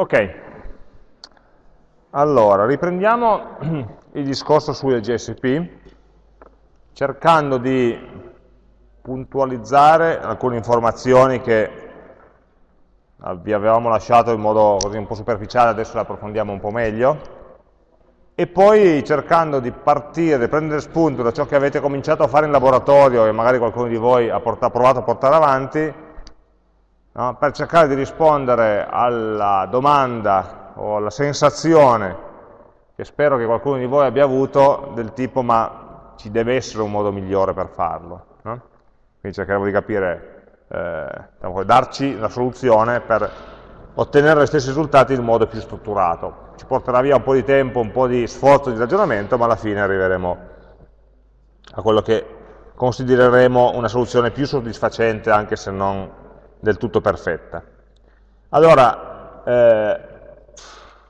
Ok, allora riprendiamo il discorso sulle JSP cercando di puntualizzare alcune informazioni che vi avevamo lasciato in modo così un po' superficiale, adesso le approfondiamo un po' meglio. E poi cercando di partire, prendere spunto da ciò che avete cominciato a fare in laboratorio e magari qualcuno di voi ha provato a portare avanti, no? per cercare di rispondere alla domanda o alla sensazione che spero che qualcuno di voi abbia avuto del tipo ma ci deve essere un modo migliore per farlo. No? Quindi cercheremo di capire, eh, diciamo, darci una soluzione per ottenere gli stessi risultati in modo più strutturato ci porterà via un po' di tempo, un po' di sforzo di ragionamento, ma alla fine arriveremo a quello che considereremo una soluzione più soddisfacente, anche se non del tutto perfetta. Allora, eh,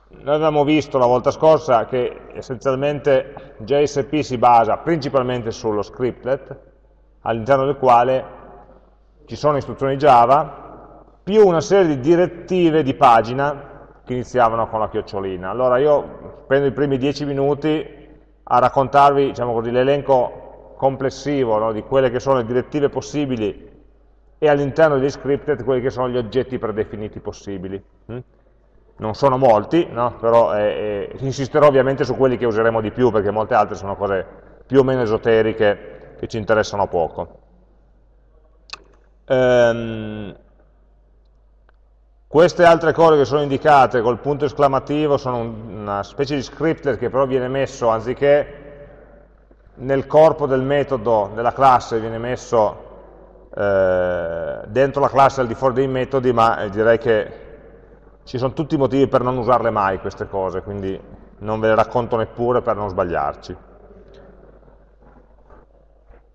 noi abbiamo visto la volta scorsa che essenzialmente JSP si basa principalmente sullo scriptlet, all'interno del quale ci sono istruzioni Java, più una serie di direttive di pagina che iniziavano con la chiocciolina. Allora io spendo i primi dieci minuti a raccontarvi diciamo l'elenco complessivo no, di quelle che sono le direttive possibili e all'interno degli scripted quelli che sono gli oggetti predefiniti possibili. Hm? Non sono molti, no? però eh, eh, insisterò ovviamente su quelli che useremo di più, perché molte altre sono cose più o meno esoteriche che ci interessano poco. Ehm, queste altre cose che sono indicate col punto esclamativo sono una specie di scriptlet che però viene messo, anziché nel corpo del metodo della classe, viene messo eh, dentro la classe al di fuori dei metodi, ma eh, direi che ci sono tutti i motivi per non usarle mai queste cose, quindi non ve le racconto neppure per non sbagliarci.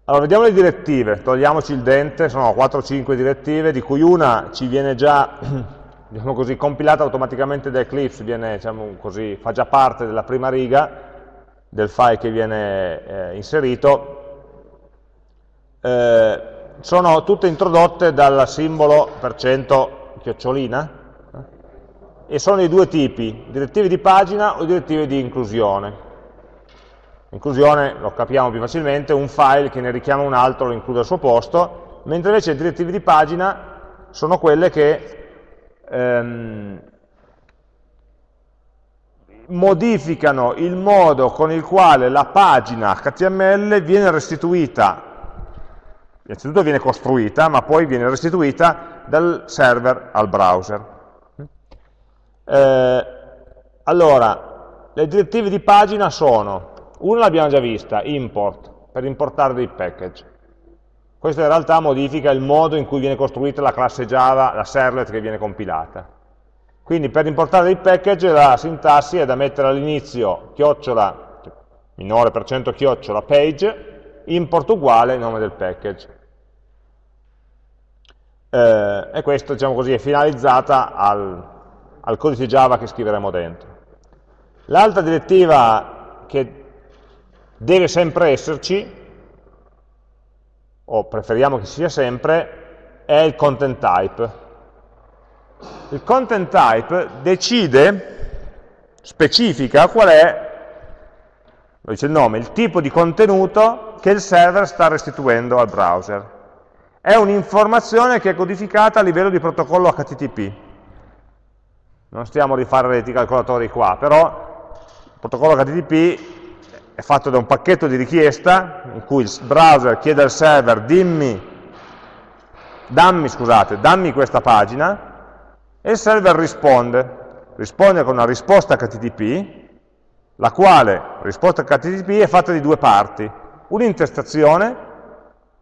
Allora, vediamo le direttive, togliamoci il dente, sono 4-5 direttive, di cui una ci viene già diciamo così, compilata automaticamente da Eclipse, viene, diciamo così, fa già parte della prima riga del file che viene eh, inserito, eh, sono tutte introdotte dal simbolo chiocciolina eh, e sono di due tipi, direttive di pagina o direttive di inclusione. Inclusione, lo capiamo più facilmente, un file che ne richiama un altro lo include al suo posto, mentre invece le direttive di pagina sono quelle che ehm, modificano il modo con il quale la pagina HTML viene restituita, innanzitutto viene costruita, ma poi viene restituita dal server al browser. Eh, allora, le direttive di pagina sono, una l'abbiamo già vista, import, per importare dei package. Questo in realtà modifica il modo in cui viene costruita la classe Java, la servlet che viene compilata. Quindi per importare dei package la sintassi è da mettere all'inizio chiocciola, minore per cento chiocciola page, import uguale nome del package. Eh, e questo, diciamo così, è finalizzata al, al codice Java che scriveremo dentro. L'altra direttiva che deve sempre esserci o preferiamo che sia sempre, è il content type. Il content type decide, specifica qual è, lo dice il nome, il tipo di contenuto che il server sta restituendo al browser. È un'informazione che è codificata a livello di protocollo HTTP. Non stiamo a rifare reti calcolatori qua, però il protocollo HTTP è fatto da un pacchetto di richiesta in cui il browser chiede al server dimmi, dammi, scusate, dammi questa pagina e il server risponde, risponde con una risposta HTTP la quale risposta HTTP è fatta di due parti, un'intestazione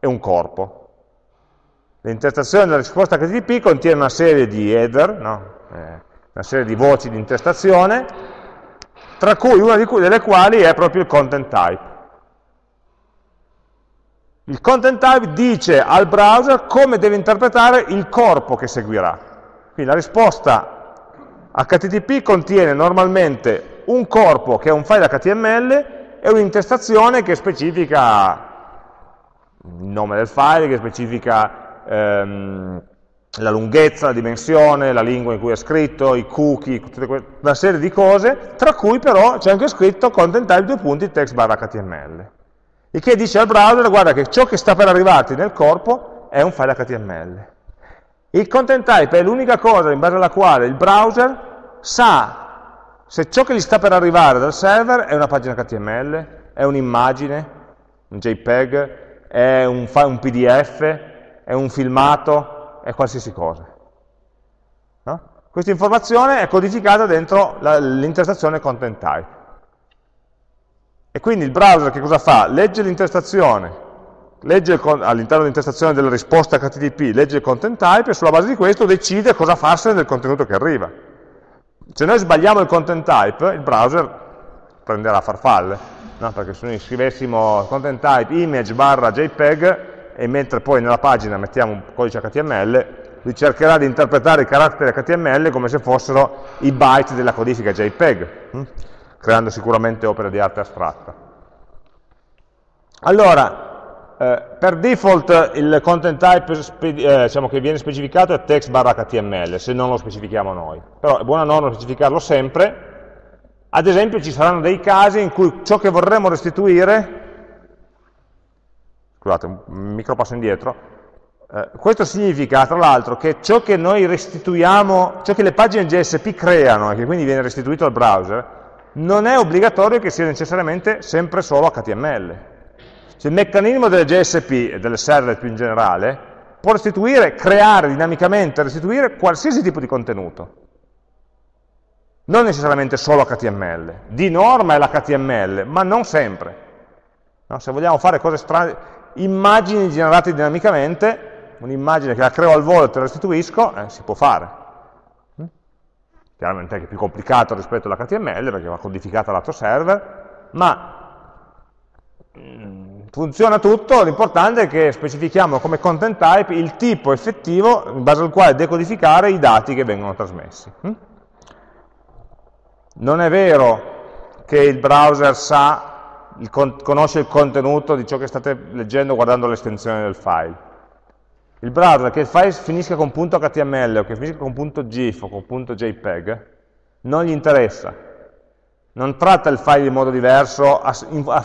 e un corpo. L'intestazione della risposta HTTP contiene una serie di header, no? eh, una serie di voci di intestazione tra cui una delle quali è proprio il content type. Il content type dice al browser come deve interpretare il corpo che seguirà. Quindi la risposta HTTP contiene normalmente un corpo che è un file HTML e un'intestazione che specifica il nome del file, che specifica ehm, la lunghezza, la dimensione, la lingua in cui è scritto, i cookie, una serie di cose, tra cui però c'è anche scritto content type due punti text barra HTML. Il che dice al browser, guarda che ciò che sta per arrivarti nel corpo è un file HTML. Il content type è l'unica cosa in base alla quale il browser sa se ciò che gli sta per arrivare dal server è una pagina HTML, è un'immagine, un JPEG, è un, un PDF, è un filmato, è qualsiasi cosa. No? Questa informazione è codificata dentro l'intestazione content type. E quindi il browser che cosa fa? Legge l'intestazione, all'interno dell'intestazione della risposta HTTP, legge il content type e sulla base di questo decide cosa farsene del contenuto che arriva. Se noi sbagliamo il content type, il browser prenderà farfalle, no? perché se noi scrivessimo content type image barra JPEG, e mentre poi nella pagina mettiamo un codice HTML, lui cercherà di interpretare i caratteri HTML come se fossero i byte della codifica JPEG, hm? creando sicuramente opere di arte astratta. Allora, eh, per default il content type eh, diciamo che viene specificato è text barra HTML, se non lo specifichiamo noi. Però è buona norma specificarlo sempre. Ad esempio ci saranno dei casi in cui ciò che vorremmo restituire scusate, un micro passo indietro, eh, questo significa tra l'altro che ciò che noi restituiamo, ciò che le pagine JSP creano e che quindi viene restituito al browser, non è obbligatorio che sia necessariamente sempre solo HTML. Cioè, il meccanismo delle JSP e delle server più in generale può restituire, creare dinamicamente, restituire qualsiasi tipo di contenuto. Non necessariamente solo HTML. Di norma è l'HTML, ma non sempre. No? Se vogliamo fare cose strane, immagini generate dinamicamente, un'immagine che la creo al volo e te la restituisco, eh, si può fare. Mm? Chiaramente è più complicato rispetto all'HTML perché va codificata lato server, ma mm, funziona tutto, l'importante è che specifichiamo come content type il tipo effettivo in base al quale decodificare i dati che vengono trasmessi. Mm? Non è vero che il browser sa il conosce il contenuto di ciò che state leggendo guardando l'estensione del file. Il browser che il file finisca con .html o che finisca con .gif o con .jpeg non gli interessa. Non tratta il file in modo diverso a, a,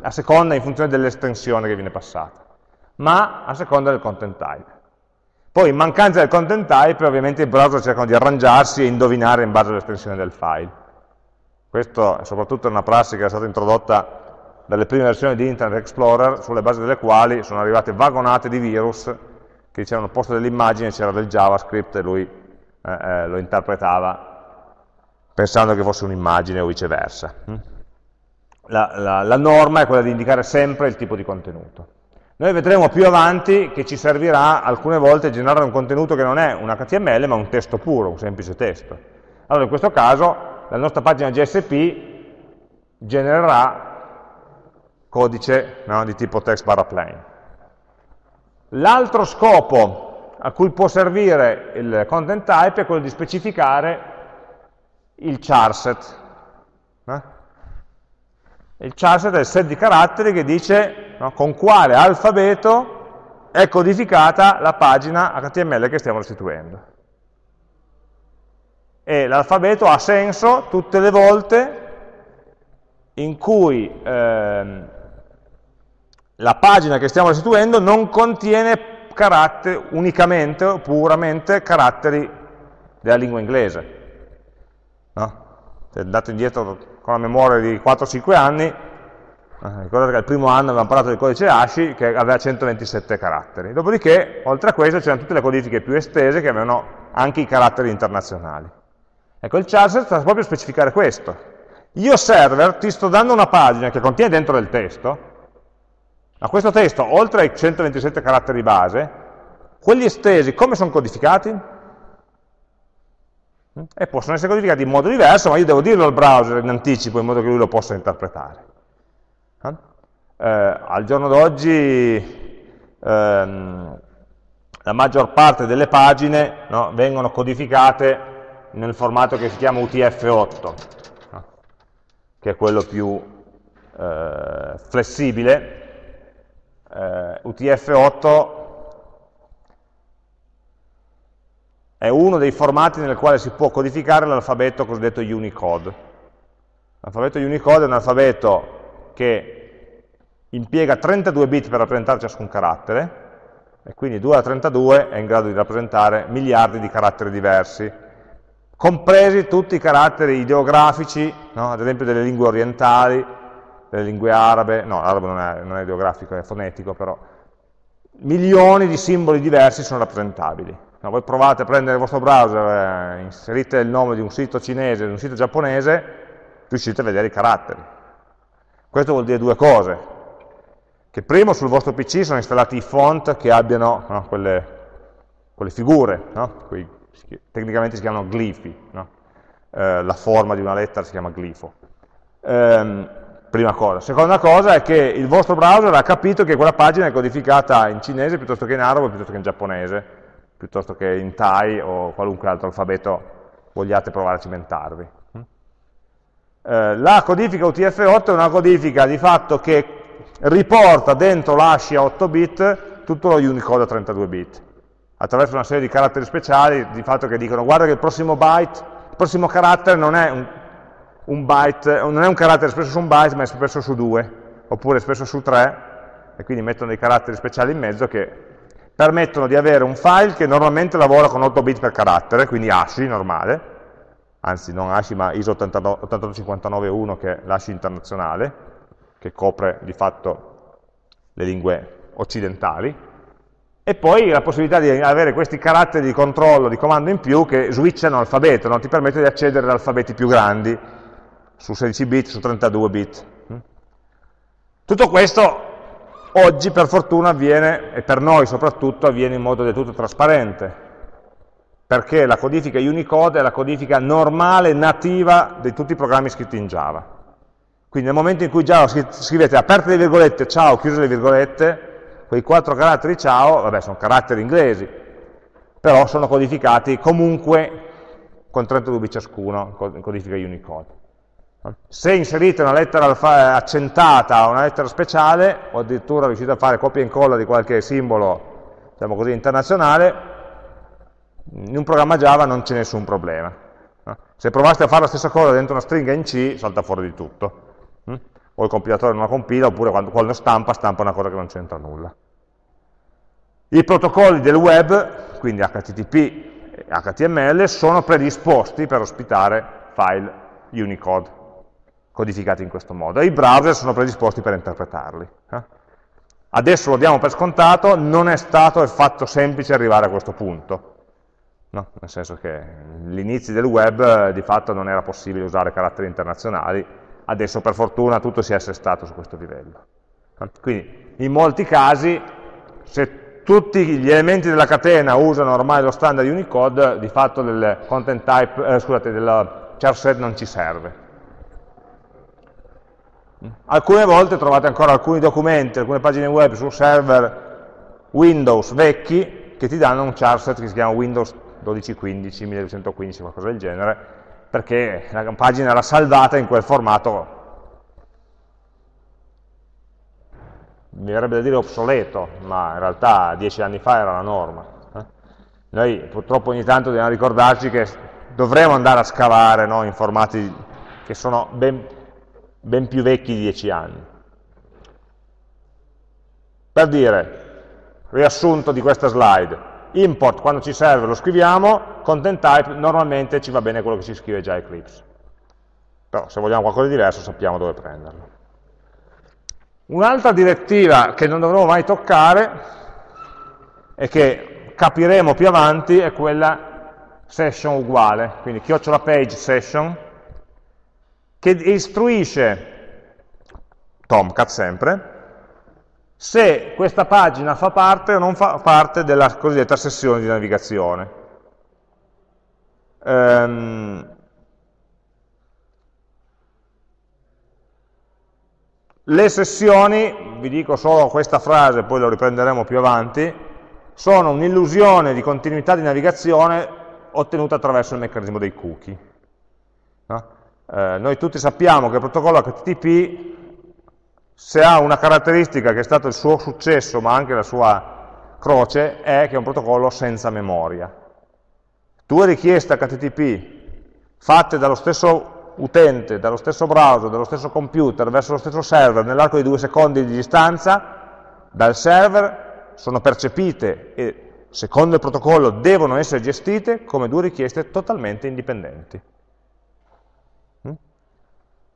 a seconda in funzione dell'estensione che viene passata, ma a seconda del content type. Poi in mancanza del content type ovviamente i browser cercano di arrangiarsi e indovinare in base all'estensione del file. Questo è soprattutto una prassi che è stata introdotta dalle prime versioni di Internet Explorer, sulle basi delle quali sono arrivate vagonate di virus che dicevano al posto dell'immagine c'era del JavaScript e lui eh, eh, lo interpretava pensando che fosse un'immagine o viceversa. Mm? La, la, la norma è quella di indicare sempre il tipo di contenuto. Noi vedremo più avanti che ci servirà alcune volte generare un contenuto che non è un HTML ma un testo puro, un semplice testo. Allora in questo caso la nostra pagina GSP genererà codice no, di tipo text barra plain. L'altro scopo a cui può servire il content type è quello di specificare il charset. Eh? Il charset è il set di caratteri che dice no, con quale alfabeto è codificata la pagina HTML che stiamo restituendo. E l'alfabeto ha senso tutte le volte in cui ehm, la pagina che stiamo restituendo non contiene unicamente o puramente caratteri della lingua inglese. No? Se andate indietro con la memoria di 4-5 anni, eh, ricordate che al primo anno avevamo parlato del codice ASCII che aveva 127 caratteri. Dopodiché, oltre a questo, c'erano tutte le codifiche più estese che avevano anche i caratteri internazionali. Ecco, il charset sta proprio a specificare questo. Io server ti sto dando una pagina che contiene dentro del testo, ma questo testo, oltre ai 127 caratteri base, quelli estesi come sono codificati? E possono essere codificati in modo diverso, ma io devo dirlo al browser in anticipo in modo che lui lo possa interpretare. Eh, al giorno d'oggi ehm, la maggior parte delle pagine no, vengono codificate nel formato che si chiama UTF-8, no? che è quello più eh, flessibile, eh, UTF-8 è uno dei formati nel quale si può codificare l'alfabeto cosiddetto Unicode. L'alfabeto Unicode è un alfabeto che impiega 32 bit per rappresentare ciascun carattere, e quindi 2 alla 32 è in grado di rappresentare miliardi di caratteri diversi, compresi tutti i caratteri ideografici, no? ad esempio delle lingue orientali, delle lingue arabe, no, l'arabo non è, non è ideografico, è fonetico, però milioni di simboli diversi sono rappresentabili. No, voi provate a prendere il vostro browser, eh, inserite il nome di un sito cinese, di un sito giapponese, riuscite a vedere i caratteri. Questo vuol dire due cose, che primo sul vostro PC sono installati i font che abbiano no, quelle, quelle, figure, no? Quei, tecnicamente si chiamano glifi, eh, la forma di una lettera si chiama glifo. Ehm, prima cosa. Seconda cosa è che il vostro browser ha capito che quella pagina è codificata in cinese piuttosto che in arabo, piuttosto che in giapponese, piuttosto che in Thai o qualunque altro alfabeto vogliate provare a cimentarvi. Eh, la codifica UTF-8 è una codifica di fatto che riporta dentro l'hash a 8 bit tutto lo Unicode a 32 bit, attraverso una serie di caratteri speciali, di fatto che dicono guarda che il prossimo byte, il prossimo carattere non è un, un byte, non è un carattere espresso su un byte, ma è espresso su due, oppure espresso su tre, e quindi mettono dei caratteri speciali in mezzo che permettono di avere un file che normalmente lavora con 8 bit per carattere, quindi ASCII normale, anzi non ASCII ma ISO 88591 che è l'ASCII internazionale, che copre di fatto le lingue occidentali, e poi la possibilità di avere questi caratteri di controllo, di comando in più che switchano alfabeto, no? ti permette di accedere ad alfabeti più grandi, su 16 bit, su 32 bit. Tutto questo oggi per fortuna avviene, e per noi soprattutto, avviene in modo del tutto trasparente, perché la codifica Unicode è la codifica normale, nativa di tutti i programmi scritti in Java. Quindi nel momento in cui già scrivete aperte le virgolette, ciao, chiuse le virgolette, quei quattro caratteri ciao, vabbè, sono caratteri inglesi, però sono codificati comunque con 32 bit ciascuno, codifica Unicode. Se inserite una lettera accentata o una lettera speciale, o addirittura riuscite a fare copia e incolla di qualche simbolo, diciamo così, internazionale, in un programma Java non c'è nessun problema. Se provaste a fare la stessa cosa dentro una stringa in C, salta fuori di tutto o il compilatore non la compila, oppure quando, quando stampa, stampa una cosa che non c'entra nulla. I protocolli del web, quindi HTTP e HTML, sono predisposti per ospitare file Unicode, codificati in questo modo, e i browser sono predisposti per interpretarli. Eh? Adesso lo diamo per scontato, non è stato affatto semplice arrivare a questo punto, no? nel senso che all'inizio del web eh, di fatto non era possibile usare caratteri internazionali, adesso per fortuna tutto si è assestato su questo livello. Quindi in molti casi, se tutti gli elementi della catena usano ormai lo standard Unicode, di fatto del content type, eh, scusate, del char set non ci serve. Alcune volte trovate ancora alcuni documenti, alcune pagine web su server Windows vecchi che ti danno un char set che si chiama Windows 1215, 1215, qualcosa del genere, perché la pagina era salvata in quel formato, mi verrebbe da dire obsoleto, ma in realtà dieci anni fa era la norma. Eh? Noi purtroppo ogni tanto dobbiamo ricordarci che dovremo andare a scavare no, in formati che sono ben, ben più vecchi di dieci anni. Per dire, riassunto di questa slide, import quando ci serve lo scriviamo, content type normalmente ci va bene quello che si scrive già Eclipse. Però se vogliamo qualcosa di diverso sappiamo dove prenderlo. Un'altra direttiva che non dovremo mai toccare e che capiremo più avanti è quella session uguale, quindi chiocciola page session, che istruisce Tomcat sempre, se questa pagina fa parte o non fa parte della cosiddetta sessione di navigazione. Um, le sessioni, vi dico solo questa frase, poi lo riprenderemo più avanti, sono un'illusione di continuità di navigazione ottenuta attraverso il meccanismo dei cookie. No? Eh, noi tutti sappiamo che il protocollo HTTP se ha una caratteristica che è stato il suo successo, ma anche la sua croce, è che è un protocollo senza memoria. due richieste HTTP fatte dallo stesso utente, dallo stesso browser, dallo stesso computer verso lo stesso server nell'arco di due secondi di distanza, dal server sono percepite e secondo il protocollo devono essere gestite come due richieste totalmente indipendenti.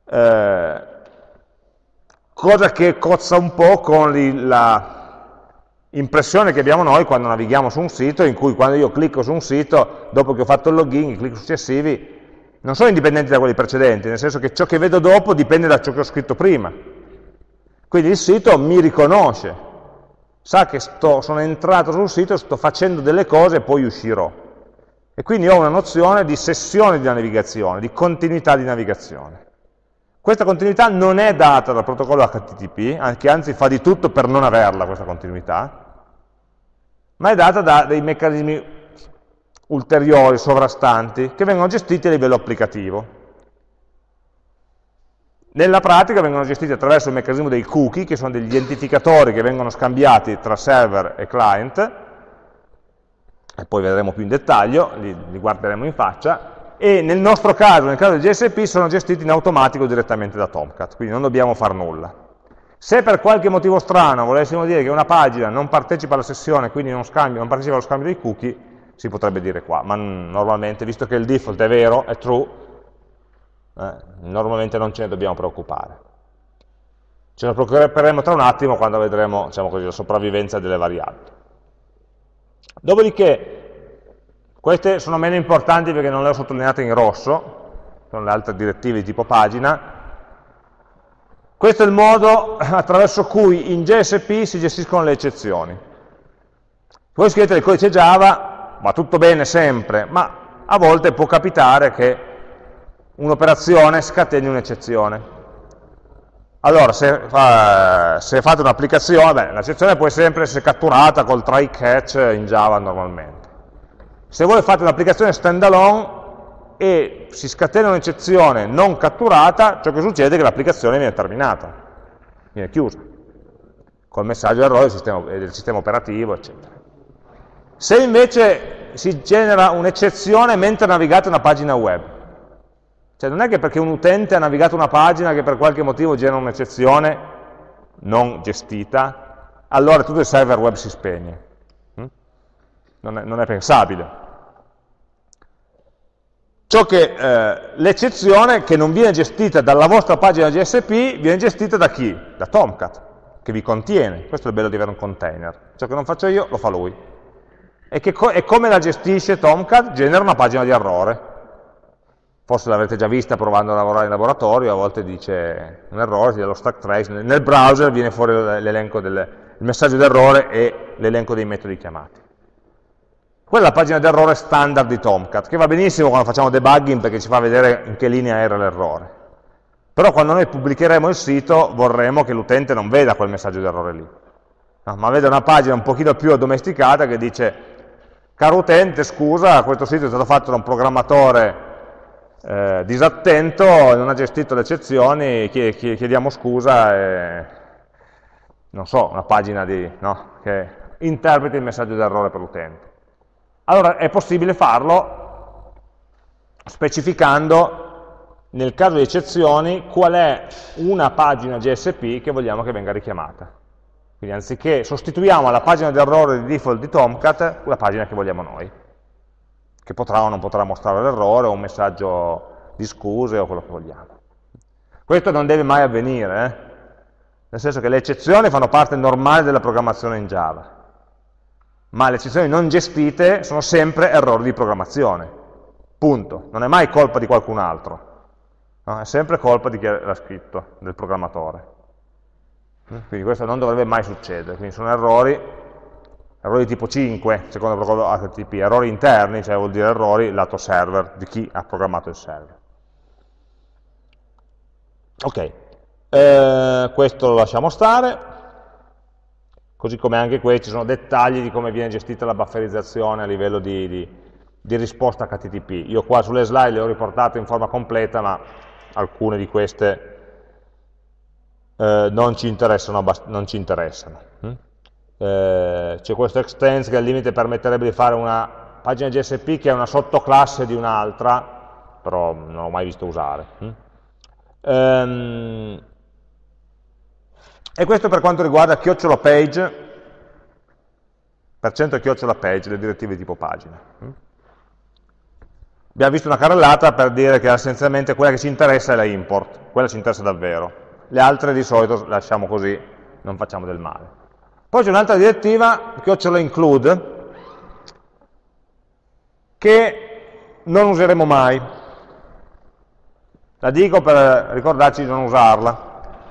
Eh, cosa che cozza un po' con l'impressione che abbiamo noi quando navighiamo su un sito, in cui quando io clicco su un sito, dopo che ho fatto il login, i clic successivi non sono indipendenti da quelli precedenti, nel senso che ciò che vedo dopo dipende da ciò che ho scritto prima. Quindi il sito mi riconosce, sa che sto, sono entrato sul sito, sto facendo delle cose e poi uscirò. E quindi ho una nozione di sessione di navigazione, di continuità di navigazione. Questa continuità non è data dal protocollo HTTP, che anzi fa di tutto per non averla questa continuità, ma è data da dei meccanismi ulteriori, sovrastanti, che vengono gestiti a livello applicativo. Nella pratica vengono gestiti attraverso il meccanismo dei cookie, che sono degli identificatori che vengono scambiati tra server e client, e poi vedremo più in dettaglio, li, li guarderemo in faccia, e nel nostro caso, nel caso del GSP, sono gestiti in automatico direttamente da Tomcat, quindi non dobbiamo fare nulla. Se per qualche motivo strano volessimo dire che una pagina non partecipa alla sessione, quindi non, scambia, non partecipa allo scambio dei cookie, si potrebbe dire qua, ma normalmente, visto che il default è vero, è true, eh, normalmente non ce ne dobbiamo preoccupare. Ce ne preoccuperemo tra un attimo quando vedremo diciamo così, la sopravvivenza delle variabili. Dopodiché, queste sono meno importanti perché non le ho sottolineate in rosso, sono le altre direttive di tipo pagina. Questo è il modo attraverso cui in JSP si gestiscono le eccezioni. Voi scrivete il codice Java, va tutto bene sempre, ma a volte può capitare che un'operazione scateni un'eccezione. Allora, se, fa, se fate un'applicazione, l'eccezione può sempre essere catturata col try catch in Java normalmente. Se voi fate un'applicazione standalone e si scatena un'eccezione non catturata, ciò che succede è che l'applicazione viene terminata, viene chiusa, col messaggio errore del sistema, del sistema operativo, eccetera. Se invece si genera un'eccezione mentre navigate una pagina web, cioè non è che perché un utente ha navigato una pagina che per qualche motivo genera un'eccezione non gestita, allora tutto il server web si spegne. Non è, non è pensabile. Ciò che eh, l'eccezione che non viene gestita dalla vostra pagina GSP viene gestita da chi? Da Tomcat, che vi contiene. Questo è il bello di avere un container. Ciò che non faccio io lo fa lui. E, co e come la gestisce Tomcat? Genera una pagina di errore. Forse l'avrete già vista provando a lavorare in laboratorio, a volte dice un errore, si dà lo stack trace, nel browser viene fuori l'elenco del messaggio d'errore e l'elenco dei metodi chiamati. Quella è la pagina d'errore standard di Tomcat, che va benissimo quando facciamo debugging perché ci fa vedere in che linea era l'errore. Però quando noi pubblicheremo il sito vorremmo che l'utente non veda quel messaggio d'errore lì, no, ma veda una pagina un pochino più addomesticata che dice caro utente, scusa, questo sito è stato fatto da un programmatore eh, disattento, non ha gestito le eccezioni, chiediamo scusa e non so, una pagina di, no, che interpreti il messaggio d'errore per l'utente. Allora è possibile farlo specificando nel caso di eccezioni qual è una pagina GSP che vogliamo che venga richiamata. Quindi anziché sostituiamo alla pagina d'errore di default di Tomcat la pagina che vogliamo noi, che potrà o non potrà mostrare l'errore o un messaggio di scuse o quello che vogliamo. Questo non deve mai avvenire, eh? nel senso che le eccezioni fanno parte normale della programmazione in Java ma le eccezioni non gestite sono sempre errori di programmazione, punto, non è mai colpa di qualcun altro, no? è sempre colpa di chi l'ha scritto, del programmatore. Quindi questo non dovrebbe mai succedere, quindi sono errori, errori tipo 5, secondo il protocollo HTTP, errori interni, cioè vuol dire errori lato server, di chi ha programmato il server. Ok, eh, questo lo lasciamo stare, così come anche qui ci sono dettagli di come viene gestita la bufferizzazione a livello di, di, di risposta HTTP. Io qua sulle slide le ho riportate in forma completa, ma alcune di queste eh, non, ci non, ci interessano. Mm? Eh, C'è questo extends che al limite permetterebbe di fare una pagina JSP che è una sottoclasse di un'altra, però non l'ho mai visto usare. Um, e questo per quanto riguarda chiocciola page, per cento chiocciola page, le direttive di tipo pagina. Abbiamo visto una carrellata per dire che essenzialmente quella che ci interessa è la import, quella ci interessa davvero. Le altre di solito lasciamo così, non facciamo del male. Poi c'è un'altra direttiva, chiocciola include, che non useremo mai. La dico per ricordarci di non usarla.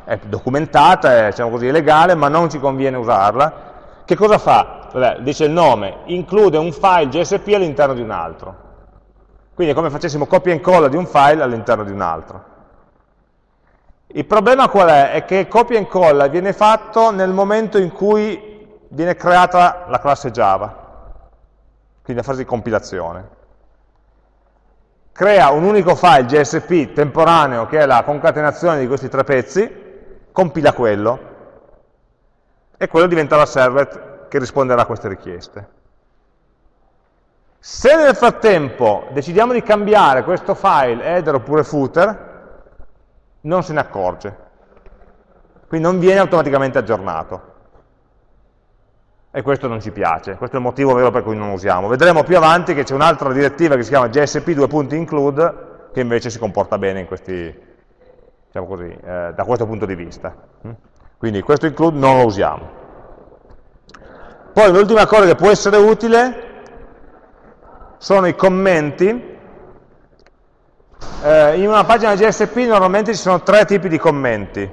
È documentata, è diciamo così, legale, ma non ci conviene usarla. Che cosa fa? Vabbè, dice il nome, include un file JSP all'interno di un altro. Quindi è come facessimo copia e incolla di un file all'interno di un altro. Il problema qual è? È che copia e incolla viene fatto nel momento in cui viene creata la classe Java, quindi la fase di compilazione. Crea un unico file JSP temporaneo che è la concatenazione di questi tre pezzi, compila quello, e quello diventa la server che risponderà a queste richieste. Se nel frattempo decidiamo di cambiare questo file header oppure footer, non se ne accorge. Quindi non viene automaticamente aggiornato. E questo non ci piace, questo è il motivo vero per cui non usiamo. Vedremo più avanti che c'è un'altra direttiva che si chiama JSP2.include che invece si comporta bene in questi, diciamo così, eh, da questo punto di vista. Quindi questo include non lo usiamo. Poi l'ultima cosa che può essere utile sono i commenti. Eh, in una pagina JSP normalmente ci sono tre tipi di commenti.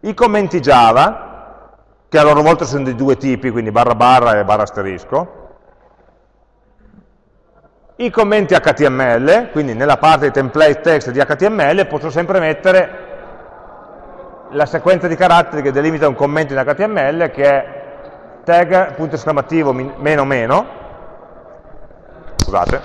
I commenti Java, che a loro volta sono di due tipi, quindi barra barra e barra asterisco. I commenti HTML, quindi nella parte di template text di HTML posso sempre mettere la sequenza di caratteri che delimita un commento in HTML che è tag, punto esclamativo, meno meno, scusate.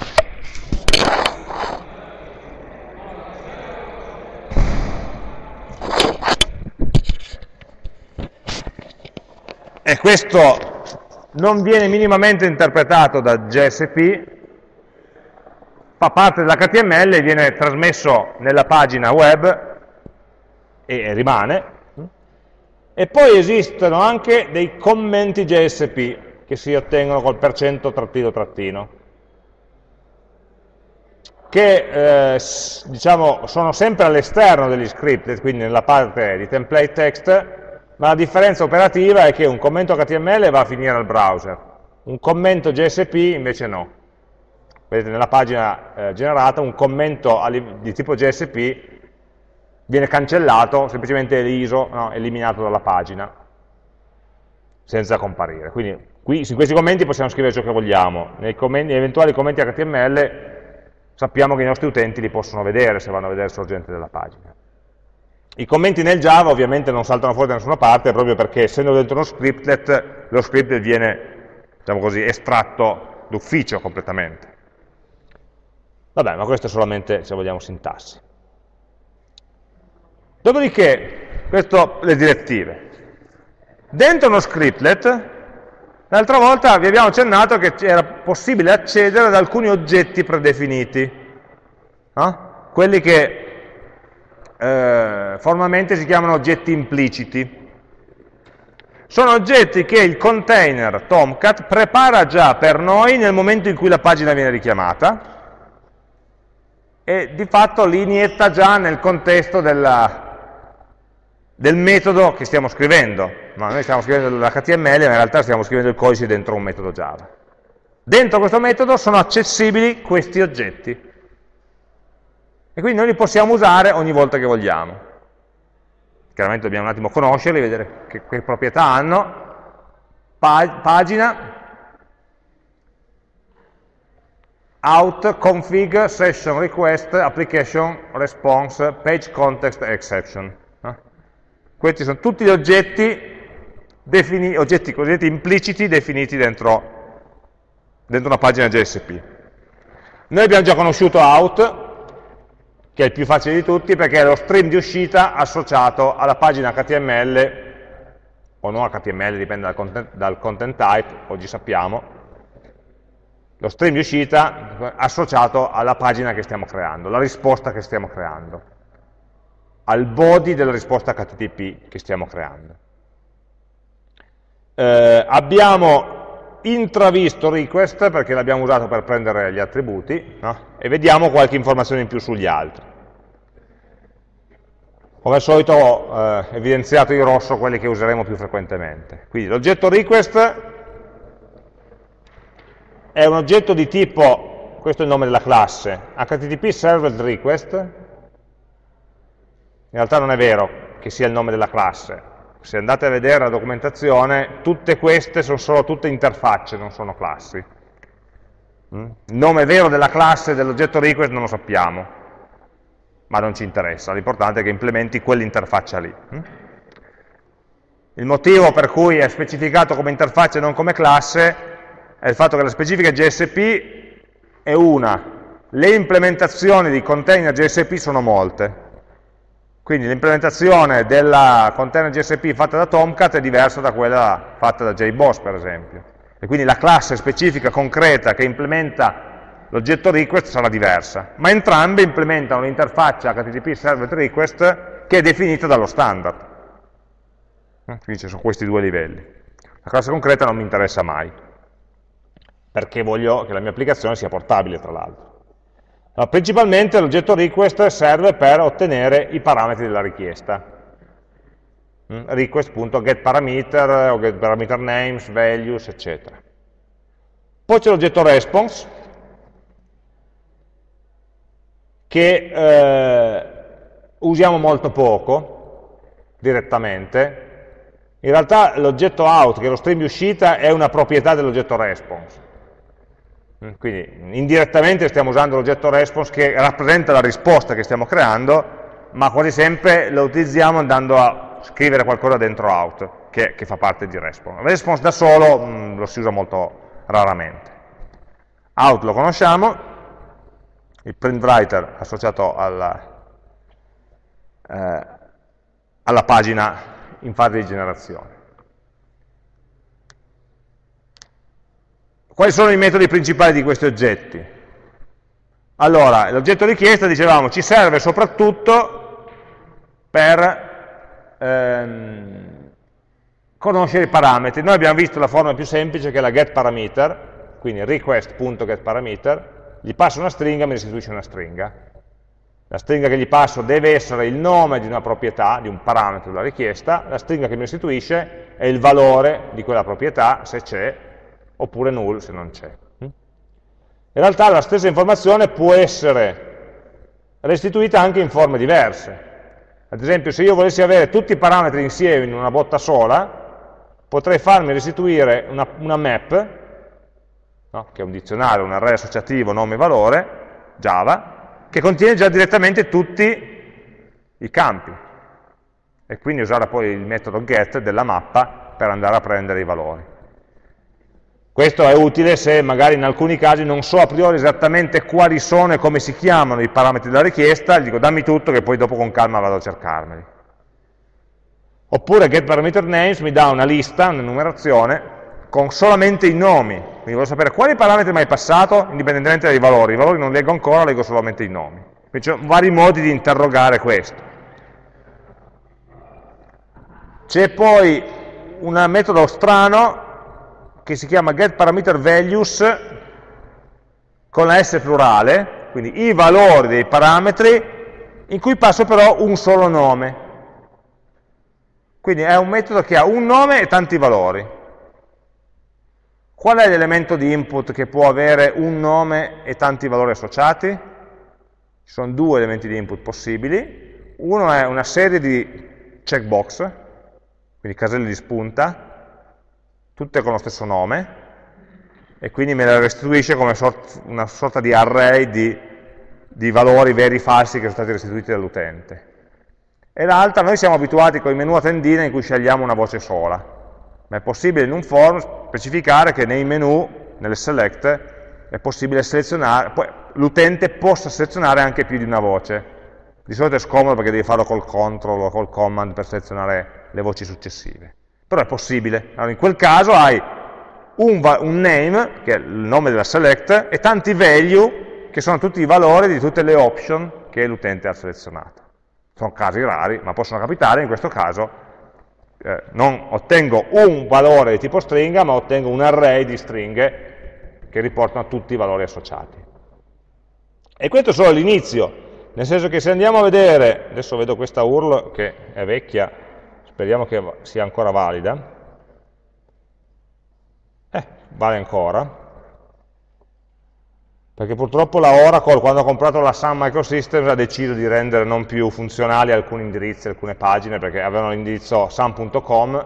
E questo non viene minimamente interpretato da JSP, fa parte dell'HTML e viene trasmesso nella pagina web e rimane. E poi esistono anche dei commenti JSP che si ottengono col percento trattino trattino che eh, diciamo, sono sempre all'esterno degli script, quindi nella parte di template text, ma la differenza operativa è che un commento HTML va a finire al browser, un commento JSP invece no. Vedete nella pagina eh, generata un commento di tipo JSP viene cancellato, semplicemente eliso, no, eliminato dalla pagina, senza comparire. Quindi qui, in questi commenti possiamo scrivere ciò che vogliamo, nei commenti, eventuali commenti HTML sappiamo che i nostri utenti li possono vedere se vanno a vedere il sorgente della pagina. I commenti nel Java ovviamente non saltano fuori da nessuna parte proprio perché essendo dentro uno scriptlet, lo scriptlet viene, diciamo così, estratto d'ufficio completamente. Vabbè, ma questo è solamente, se vogliamo, sintassi. Dopodiché, questo, le direttive. Dentro uno scriptlet L'altra volta vi abbiamo accennato che era possibile accedere ad alcuni oggetti predefiniti, no? quelli che eh, formalmente si chiamano oggetti impliciti. Sono oggetti che il container Tomcat prepara già per noi nel momento in cui la pagina viene richiamata e di fatto li inietta già nel contesto della, del metodo che stiamo scrivendo. No, noi stiamo scrivendo l'HTML, ma in realtà stiamo scrivendo il codice dentro un metodo Java. Dentro questo metodo sono accessibili questi oggetti. E quindi noi li possiamo usare ogni volta che vogliamo. Chiaramente dobbiamo un attimo conoscerli, vedere che, che proprietà hanno. Pa pagina, out, config, session request, application, response, page context, exception. Questi sono tutti gli oggetti, oggetti cosiddetti impliciti definiti dentro, dentro una pagina JSP. Noi abbiamo già conosciuto out, che è il più facile di tutti perché è lo stream di uscita associato alla pagina HTML o non HTML, dipende dal content, dal content type, oggi sappiamo, lo stream di uscita associato alla pagina che stiamo creando, la risposta che stiamo creando, al body della risposta HTTP che stiamo creando. Eh, abbiamo intravisto request perché l'abbiamo usato per prendere gli attributi no? e vediamo qualche informazione in più sugli altri. Come al solito ho eh, evidenziato in rosso quelli che useremo più frequentemente. Quindi l'oggetto request è un oggetto di tipo, questo è il nome della classe, HTTP Served Request, in realtà non è vero che sia il nome della classe, se andate a vedere la documentazione, tutte queste sono solo tutte interfacce, non sono classi. Mm? Il nome vero della classe dell'oggetto request non lo sappiamo, ma non ci interessa, l'importante è che implementi quell'interfaccia lì. Mm? Il motivo per cui è specificato come interfaccia e non come classe è il fatto che la specifica JSP è una, le implementazioni di container JSP sono molte, quindi l'implementazione della container JSP fatta da Tomcat è diversa da quella fatta da JBoss per esempio, e quindi la classe specifica concreta che implementa l'oggetto request sarà diversa, ma entrambe implementano l'interfaccia HTTP Server Request che è definita dallo standard. Quindi ci sono questi due livelli. La classe concreta non mi interessa mai perché voglio che la mia applicazione sia portabile tra l'altro. Allora, principalmente l'oggetto request serve per ottenere i parametri della richiesta. Mm, request.getParameter o getParameterNames, values, eccetera. Poi c'è l'oggetto response, che eh, usiamo molto poco direttamente. In realtà l'oggetto out, che è lo stream di uscita, è una proprietà dell'oggetto response. Mm, quindi indirettamente stiamo usando l'oggetto response che rappresenta la risposta che stiamo creando, ma quasi sempre lo utilizziamo andando a scrivere qualcosa dentro out, che, che fa parte di response. Response da solo mh, mm, lo si usa molto raramente. Out lo conosciamo, il print writer associato alla, eh, alla pagina in fase di generazione. Quali sono i metodi principali di questi oggetti? Allora, l'oggetto richiesta, dicevamo, ci serve soprattutto per ehm, conoscere i parametri. Noi abbiamo visto la forma più semplice che è la getParameter, quindi request.getParameter, gli passo una stringa e mi restituisce una stringa. La stringa che gli passo deve essere il nome di una proprietà, di un parametro della richiesta, la stringa che mi restituisce è il valore di quella proprietà, se c'è, oppure null se non c'è. Mm? In realtà la stessa informazione può essere restituita anche in forme diverse. Ad esempio, se io volessi avere tutti i parametri insieme in una botta sola, potrei farmi restituire una, una map, no? che è un dizionario, un array associativo nome-valore, Java, che contiene già direttamente tutti i campi. E quindi usare poi il metodo get della mappa per andare a prendere i valori. Questo è utile se magari in alcuni casi non so a priori esattamente quali sono e come si chiamano i parametri della richiesta, gli dico dammi tutto che poi dopo con calma vado a cercarmeli. Oppure getParameterNames mi dà una lista, una numerazione, con solamente i nomi. Quindi voglio sapere quali parametri mi hai passato, indipendentemente dai valori. I valori non leggo ancora, leggo solamente i nomi. Quindi sono vari modi di interrogare questo. C'è poi un metodo strano che si chiama getParameterValues con la S plurale, quindi i valori dei parametri in cui passo però un solo nome. Quindi è un metodo che ha un nome e tanti valori. Qual è l'elemento di input che può avere un nome e tanti valori associati? Ci sono due elementi di input possibili. Uno è una serie di checkbox, quindi caselle di spunta, tutte con lo stesso nome, e quindi me le restituisce come una sorta di array di, di valori veri e falsi che sono stati restituiti dall'utente. E l'altra, noi siamo abituati con i menu a tendina in cui scegliamo una voce sola, ma è possibile in un form specificare che nei menu, nelle select, è possibile selezionare, l'utente possa selezionare anche più di una voce. Di solito è scomodo perché devi farlo col control o col command per selezionare le voci successive però è possibile. Allora, in quel caso hai un, un name, che è il nome della select, e tanti value, che sono tutti i valori di tutte le option che l'utente ha selezionato. Sono casi rari, ma possono capitare, in questo caso eh, non ottengo un valore di tipo stringa, ma ottengo un array di stringhe che riportano tutti i valori associati. E questo è solo l'inizio, nel senso che se andiamo a vedere, adesso vedo questa URL che è vecchia, speriamo che sia ancora valida, eh, vale ancora, perché purtroppo la Oracle quando ha comprato la Sun Microsystems ha deciso di rendere non più funzionali alcuni indirizzi, alcune pagine, perché avevano l'indirizzo sun.com,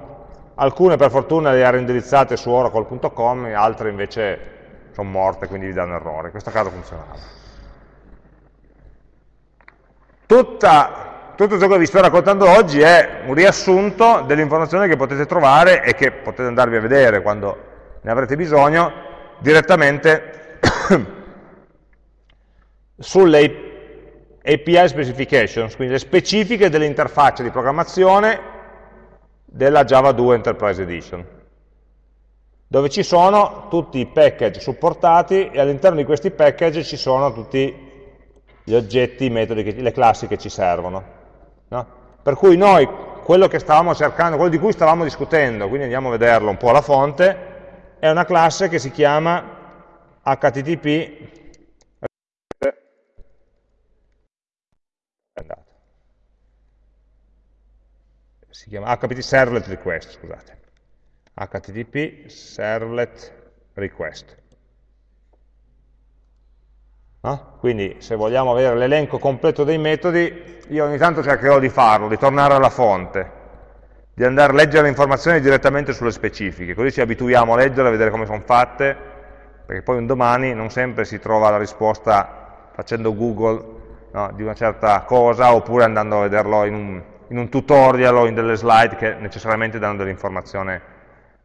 alcune per fortuna le ha reindirizzate su oracle.com, altre invece sono morte, quindi vi danno errore, in questo caso funzionava. Tutta, tutto ciò che vi sto raccontando oggi è un riassunto delle informazioni che potete trovare e che potete andarvi a vedere quando ne avrete bisogno direttamente sulle API specifications, quindi le specifiche delle interfacce di programmazione della Java 2 Enterprise Edition, dove ci sono tutti i package supportati e all'interno di questi package ci sono tutti gli oggetti, i metodi, le classi che ci servono. No? Per cui noi, quello che stavamo cercando, quello di cui stavamo discutendo, quindi andiamo a vederlo un po' alla fonte, è una classe che si chiama http si chiama http servlet request, scusate. http servlet request. No? Quindi se vogliamo avere l'elenco completo dei metodi, io ogni tanto cercherò di farlo, di tornare alla fonte, di andare a leggere le informazioni direttamente sulle specifiche, così ci abituiamo a leggere, a vedere come sono fatte, perché poi un domani non sempre si trova la risposta facendo Google no, di una certa cosa, oppure andando a vederlo in un, in un, tutorial o in delle slide che necessariamente danno dell'informazione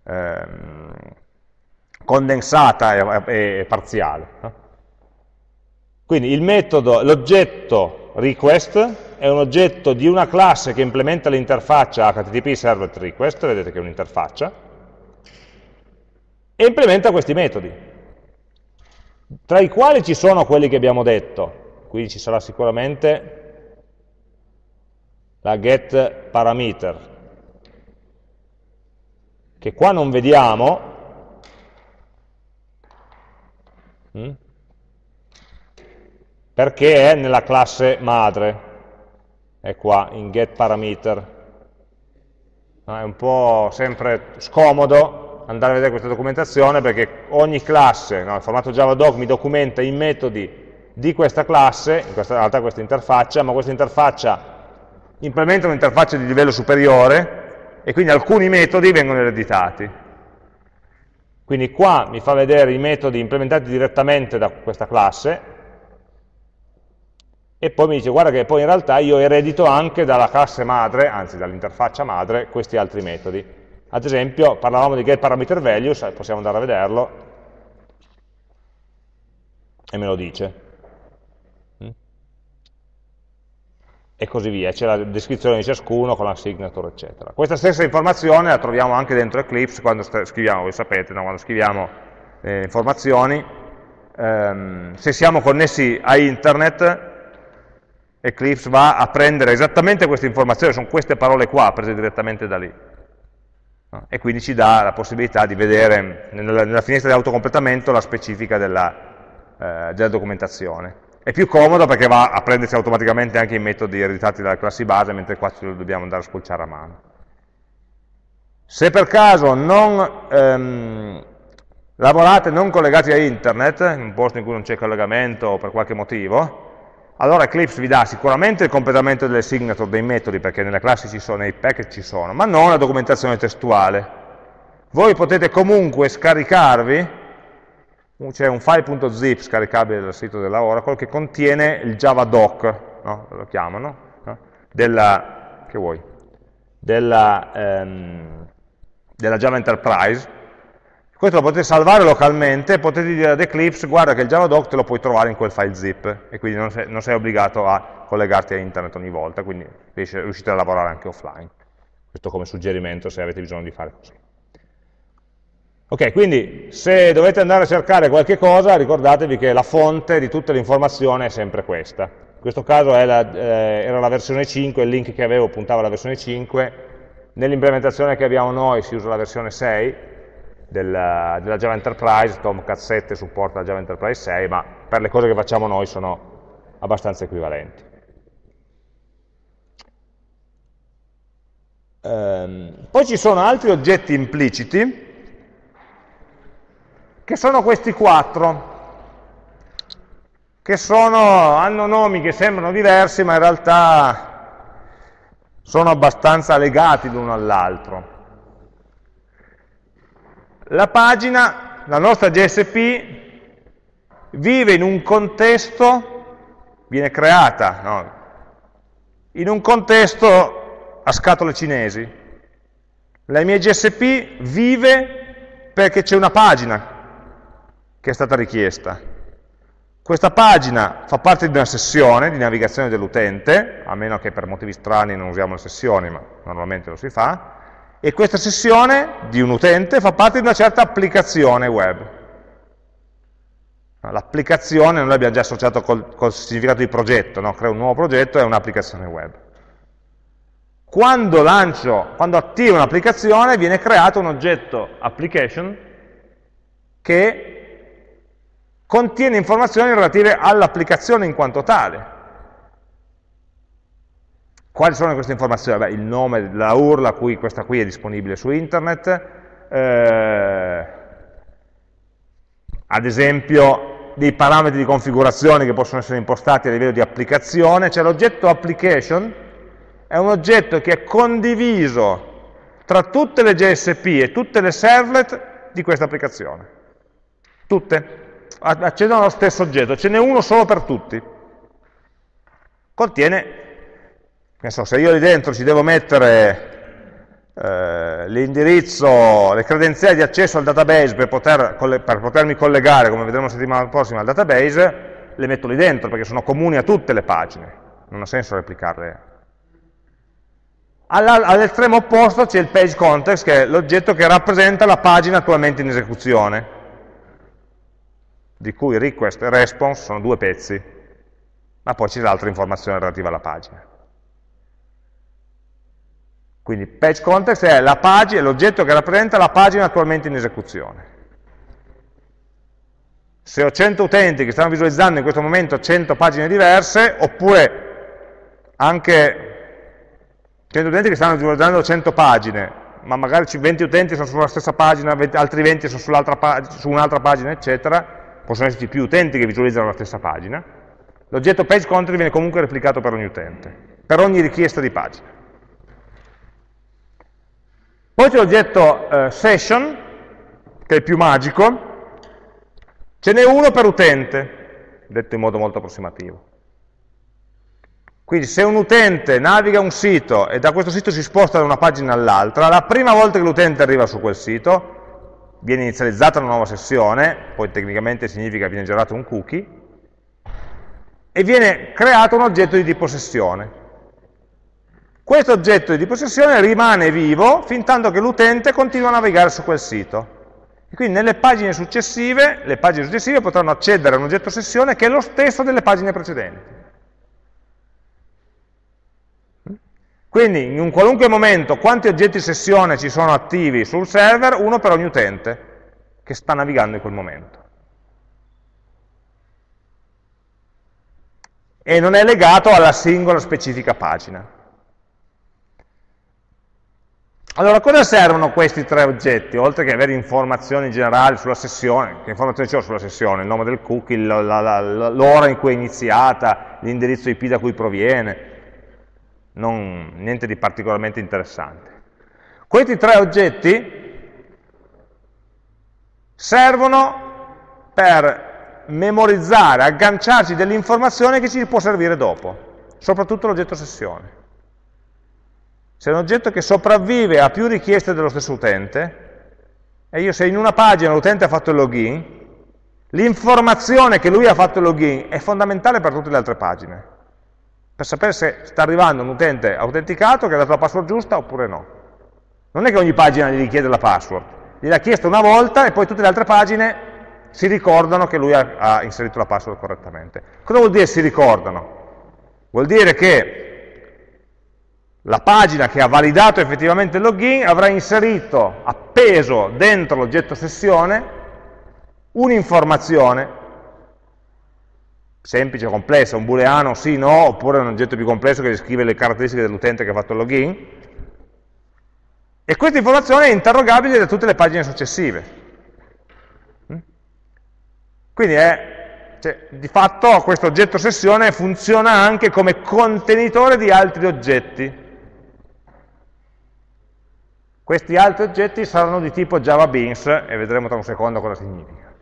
ehm, condensata e, e parziale. No? Quindi l'oggetto request è un oggetto di una classe che implementa l'interfaccia HTTP servlet request, vedete che è un'interfaccia, e implementa questi metodi, tra i quali ci sono quelli che abbiamo detto, quindi ci sarà sicuramente la get parameter, che qua non vediamo, mm? Perché è nella classe madre, è qua, in getParameter. È un po' sempre scomodo andare a vedere questa documentazione perché ogni classe, no, il formato JavaDoc mi documenta i metodi di questa classe, in questa, realtà questa interfaccia, ma questa interfaccia implementa un'interfaccia di livello superiore e quindi alcuni metodi vengono ereditati. Quindi qua mi fa vedere i metodi implementati direttamente da questa classe, e poi mi dice guarda che poi in realtà io eredito anche dalla classe madre, anzi dall'interfaccia madre, questi altri metodi. Ad esempio, parlavamo di getParameterValues, possiamo andare a vederlo, e me lo dice. Mm? E così via, c'è la descrizione di ciascuno con la signature, eccetera. Questa stessa informazione la troviamo anche dentro Eclipse quando scriviamo, voi sapete, no? quando scriviamo eh, informazioni, ehm, se siamo connessi a internet Eclipse va a prendere esattamente queste informazioni, sono queste parole qua prese direttamente da lì. E quindi ci dà la possibilità di vedere nella, nella finestra di autocompletamento la specifica della, eh, della, documentazione. È più comodo perché va a prendersi automaticamente anche i metodi ereditati dalle classi base, mentre qua ce lo dobbiamo andare a spulciare a mano. Se per caso non ehm, lavorate non collegati a internet, in un posto in cui non c'è collegamento o per qualche motivo, allora Eclipse vi dà sicuramente il completamento delle signature dei metodi, perché nelle classi ci sono, nei package ci sono, ma non la documentazione testuale. Voi potete comunque scaricarvi, c'è un file.zip scaricabile dal sito della Oracle che contiene il javadoc, no? lo chiamano, no? della, della, ehm, della Java Enterprise, questo lo potete salvare localmente potete dire ad Eclipse guarda che il Javadoc te lo puoi trovare in quel file zip e quindi non sei, non sei obbligato a collegarti a internet ogni volta, quindi riuscite a lavorare anche offline. Questo come suggerimento se avete bisogno di fare così. Ok, quindi se dovete andare a cercare qualche cosa, ricordatevi che la fonte di tutte le informazioni è sempre questa. In questo caso la, eh, era la versione 5, il link che avevo puntava alla versione 5, nell'implementazione che abbiamo noi si usa la versione 6 della, della Java Enterprise, Tomcat 7 supporta la Java Enterprise 6, ma per le cose che facciamo noi sono abbastanza equivalenti. Ehm, poi ci sono altri oggetti impliciti, che sono questi quattro, che sono, hanno nomi che sembrano diversi, ma in realtà sono abbastanza legati l'uno all'altro. La pagina, la nostra GSP, vive in un contesto, viene creata, no? in un contesto a scatole cinesi. La mia GSP vive perché c'è una pagina che è stata richiesta. Questa pagina fa parte di una sessione di navigazione dell'utente, a meno che per motivi strani non usiamo le sessioni, ma normalmente lo si fa, e questa sessione di un utente fa parte di una certa applicazione web. L'applicazione noi l'abbiamo già associato col, col, significato di progetto, no? creo un nuovo progetto e un'applicazione web. Quando lancio, quando attivo un'applicazione viene creato un oggetto application che contiene informazioni relative all'applicazione in quanto tale. Quali sono queste informazioni? Beh, il nome della URL, cui questa qui è disponibile su internet, eh, ad esempio dei parametri di configurazione che possono essere impostati a livello di applicazione, cioè l'oggetto application è un oggetto che è condiviso tra tutte le GSP e tutte le servlet di questa applicazione. Tutte accedono allo stesso oggetto, ce n'è uno solo per tutti. Contiene, so, se io lì dentro ci devo mettere eh, l'indirizzo, le credenziali di accesso al database per, poter, per potermi collegare, come vedremo la settimana prossima, al database, le metto lì dentro perché sono comuni a tutte le pagine, non ha senso replicarle. All'estremo opposto c'è il page context, che è l'oggetto che rappresenta la pagina attualmente in esecuzione di cui request e response sono due pezzi, ma poi c'è l'altra informazione relativa alla pagina. Quindi page context è l'oggetto che rappresenta la pagina attualmente in esecuzione. Se ho 100 utenti che stanno visualizzando in questo momento 100 pagine diverse, oppure anche 100 utenti che stanno visualizzando 100 pagine, ma magari 20 utenti sono sulla stessa pagina, altri 20 sono su un'altra pagina, eccetera, possono esserci più utenti che visualizzano la stessa pagina, l'oggetto page content viene comunque replicato per ogni utente, per ogni richiesta di pagina. Poi c'è l'oggetto eh, session, che è più magico, ce n'è uno per utente, detto in modo molto approssimativo. Quindi se un utente naviga un sito e da questo sito si sposta da una pagina all'altra, la prima volta che l'utente arriva su quel sito, viene inizializzata una nuova sessione, poi tecnicamente significa che viene generato un cookie, e viene creato un oggetto di tipo sessione. Questo oggetto di tipo sessione rimane vivo fin tanto che l'utente continua a navigare su quel sito. E quindi nelle pagine successive, le pagine successive potranno accedere a un oggetto sessione che è lo stesso delle pagine precedenti. Quindi in un qualunque momento quanti oggetti sessione ci sono attivi sul server? Uno per ogni utente che sta navigando in quel momento. E non è legato alla singola specifica pagina. Allora, cosa servono questi tre oggetti? Oltre che avere informazioni generali sulla sessione, che informazioni c'ho sulla sessione? Il nome del cookie, l'ora in cui è iniziata, l'indirizzo IP da cui proviene, non, niente di particolarmente interessante. Questi tre oggetti servono per memorizzare, agganciarci delle informazioni che ci può servire dopo, soprattutto l'oggetto sessione. Se è un oggetto che sopravvive a più richieste dello stesso utente, e io se in una pagina l'utente ha fatto il login, l'informazione che lui ha fatto il login è fondamentale per tutte le altre pagine per sapere se sta arrivando un utente autenticato che ha dato la password giusta oppure no. Non è che ogni pagina gli richiede la password, gliel'ha chiesto una volta e poi tutte le altre pagine si ricordano che lui ha, ha inserito la password correttamente. Cosa vuol dire si ricordano? Vuol dire che la pagina che ha validato effettivamente il login avrà inserito, appeso dentro l'oggetto sessione, un'informazione semplice o complessa, un booleano sì, no, oppure un oggetto più complesso che descrive le caratteristiche dell'utente che ha fatto il login, e questa informazione è interrogabile da tutte le pagine successive. Quindi è, cioè, di fatto questo oggetto sessione funziona anche come contenitore di altri oggetti. Questi altri oggetti saranno di tipo Java Beans e vedremo tra un secondo cosa significa.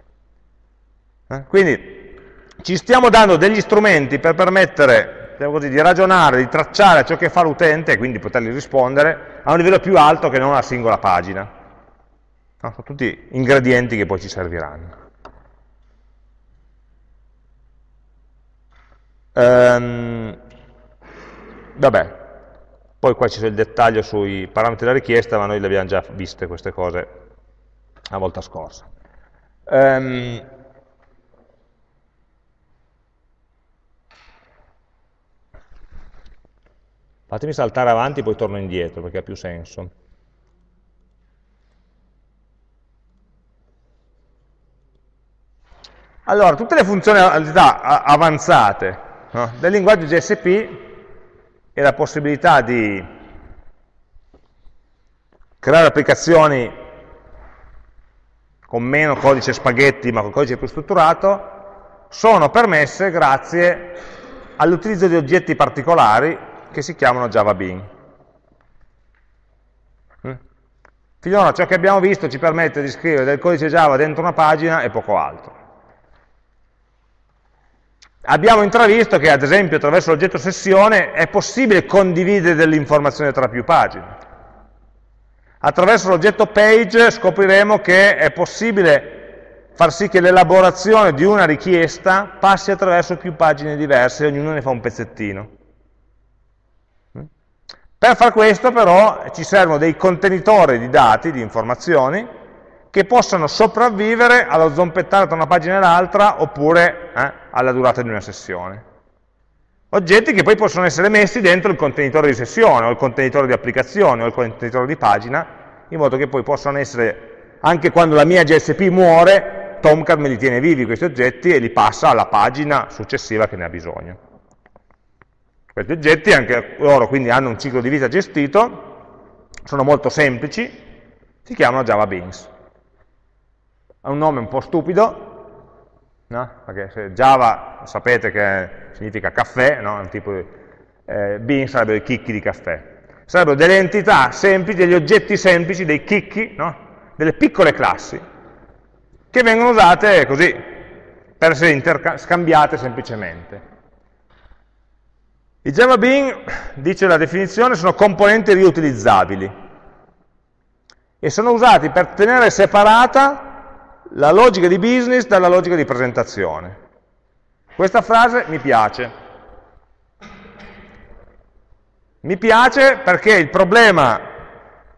Eh? Quindi ci stiamo dando degli strumenti per permettere così, di ragionare, di tracciare ciò che fa l'utente e quindi potergli rispondere a un livello più alto che non una singola pagina. No, sono tutti ingredienti che poi ci serviranno. Ehm, vabbè, poi qua c'è il dettaglio sui parametri della richiesta, ma noi le abbiamo già viste queste cose la volta scorsa. Ehm, Fatemi saltare avanti, poi torno indietro, perché ha più senso. Allora, tutte le funzionalità avanzate no, del linguaggio GSP e la possibilità di creare applicazioni con meno codice spaghetti ma con codice più strutturato, sono permesse grazie all'utilizzo di oggetti particolari che si chiamano Java Bean. Mm? Finora ciò che abbiamo visto ci permette di scrivere del codice Java dentro una pagina e poco altro. Abbiamo intravisto che, ad esempio, attraverso l'oggetto sessione è possibile condividere delle informazioni tra più pagine. Attraverso l'oggetto page scopriremo che è possibile far sì che l'elaborazione di una richiesta passi attraverso più pagine diverse ognuno ne fa un pezzettino. Per far questo però ci servono dei contenitori di dati, di informazioni, che possano sopravvivere allo zompettare tra una pagina e l'altra oppure eh, alla durata di una sessione. Oggetti che poi possono essere messi dentro il contenitore di sessione, o il contenitore di applicazione, o il contenitore di pagina, in modo che poi possano essere, anche quando la mia GSP muore, Tomcat me li tiene vivi questi oggetti e li passa alla pagina successiva che ne ha bisogno. Questi oggetti, anche loro quindi hanno un ciclo di vita gestito, sono molto semplici, si chiamano Java Beans. Ha un nome un po' stupido, no? perché Java sapete che significa caffè, no? un tipo di, eh, beans sarebbero i chicchi di caffè. Sarebbero delle entità semplici, degli oggetti semplici, dei chicchi, no? delle piccole classi, che vengono usate così, per essere scambiate semplicemente. I Java Bean, dice la definizione, sono componenti riutilizzabili e sono usati per tenere separata la logica di business dalla logica di presentazione. Questa frase mi piace. Mi piace perché il problema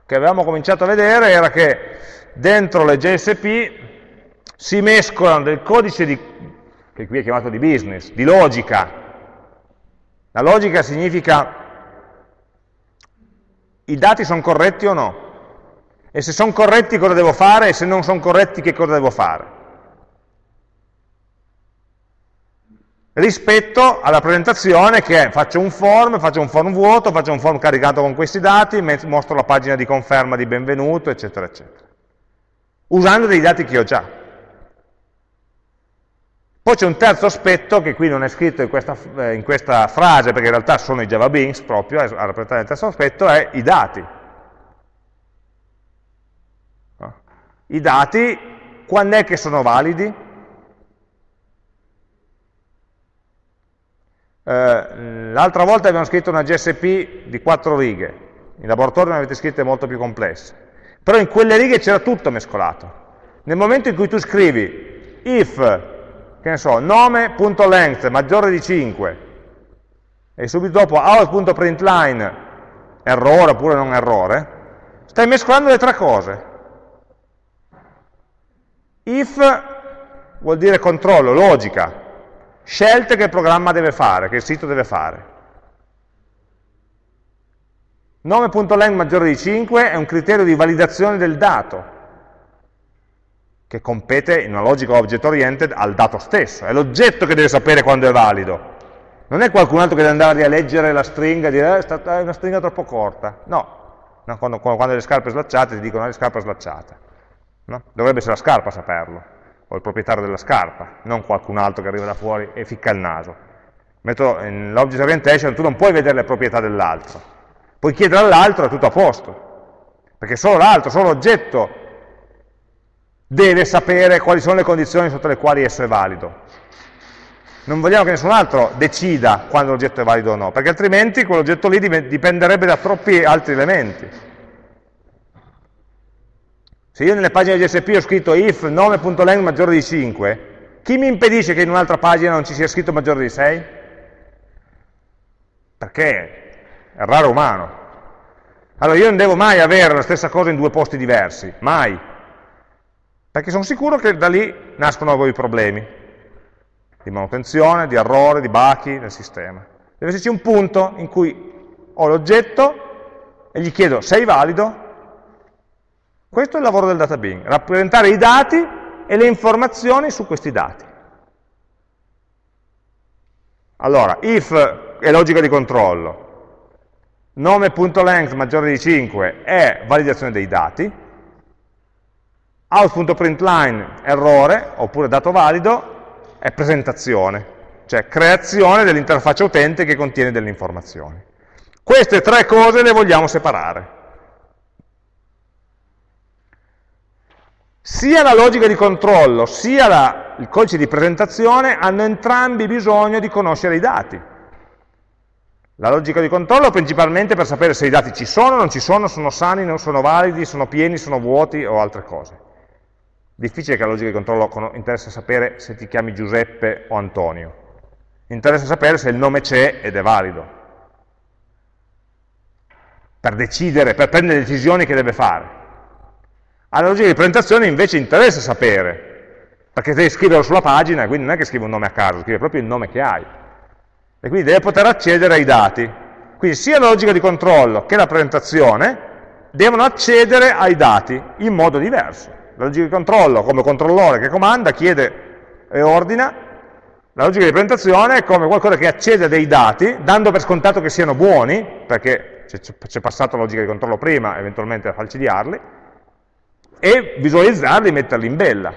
che avevamo cominciato a vedere era che dentro le JSP si mescolano del codice di, che qui è chiamato di business, di logica, la logica significa i dati sono corretti o no? E se sono corretti cosa devo fare? E se non sono corretti che cosa devo fare? Rispetto alla presentazione che è faccio un form, faccio un form vuoto, faccio un form caricato con questi dati, mostro la pagina di conferma di benvenuto, eccetera, eccetera. Usando dei dati che ho già. Poi c'è un terzo aspetto che qui non è scritto in questa, eh, in questa frase, perché in realtà sono i Java Beans proprio, a rappresentare il terzo aspetto, è i dati. I dati, quando è che sono validi? Eh, L'altra volta abbiamo scritto una GSP di quattro righe, in laboratorio ne avete scritte molto più complesse, però in quelle righe c'era tutto mescolato. Nel momento in cui tu scrivi if che ne so, nome.length maggiore di 5 e subito dopo out.println errore oppure non errore, stai mescolando le tre cose. If vuol dire controllo, logica, scelte che il programma deve fare, che il sito deve fare. Nome.length maggiore di 5 è un criterio di validazione del dato, che compete in una logica object oriented al dato stesso, è l'oggetto che deve sapere quando è valido. Non è qualcun altro che deve andare a leggere la stringa e dire eh, è una stringa troppo corta. No, quando, quando, le scarpe slacciate ti dicono le scarpe slacciate. No? Dovrebbe essere la scarpa a saperlo, o il proprietario della scarpa, non qualcun altro che arriva da fuori e ficca il naso. Nell'object orientation tu non puoi vedere le proprietà dell'altro, Puoi chiedere all'altro è tutto a posto, perché solo l'altro, solo l'oggetto deve sapere quali sono le condizioni sotto le quali esso è valido. Non vogliamo che nessun altro decida quando l'oggetto è valido o no, perché altrimenti quell'oggetto lì dipenderebbe da troppi altri elementi. Se io nelle pagine GSP ho scritto if nome.length maggiore di 5, chi mi impedisce che in un'altra pagina non ci sia scritto maggiore di 6? Perché errare umano. Allora io non devo mai avere la stessa cosa in due posti diversi, mai. Perché sono sicuro che da lì nascono nuovi problemi di manutenzione, di errore, di bachi nel sistema. Deve esserci un punto in cui ho l'oggetto e gli chiedo sei valido? Questo è il lavoro del data Bing, rappresentare i dati e le informazioni su questi dati. Allora, if è logica di controllo, nome.length maggiore di 5 è validazione dei dati, out.println errore, oppure dato valido, è presentazione, cioè creazione dell'interfaccia utente che contiene delle informazioni. Queste tre cose le vogliamo separare. Sia la logica di controllo, sia la, il codice di presentazione hanno entrambi bisogno di conoscere i dati. La logica di controllo principalmente per sapere se i dati ci sono, non ci sono, sono sani, non sono validi, sono pieni, sono vuoti o altre cose. Difficile che la logica di controllo interessa sapere se ti chiami Giuseppe o Antonio. Interessa sapere se il nome c'è ed è valido. Per decidere, per prendere decisioni che deve fare. Alla logica di presentazione invece interessa sapere, perché devi scriverlo sulla pagina, quindi non è che scrivi un nome a caso, scrivi proprio il nome che hai e quindi deve poter accedere ai dati. Quindi sia la logica di controllo che la presentazione devono accedere ai dati in modo diverso. La logica di controllo come controllore che comanda, chiede e ordina, la logica di presentazione è come qualcosa che accede a dei dati, dando per scontato che siano buoni, perché c'è passato la logica di controllo prima, eventualmente a falcidiarli, e visualizzarli e metterli in bella.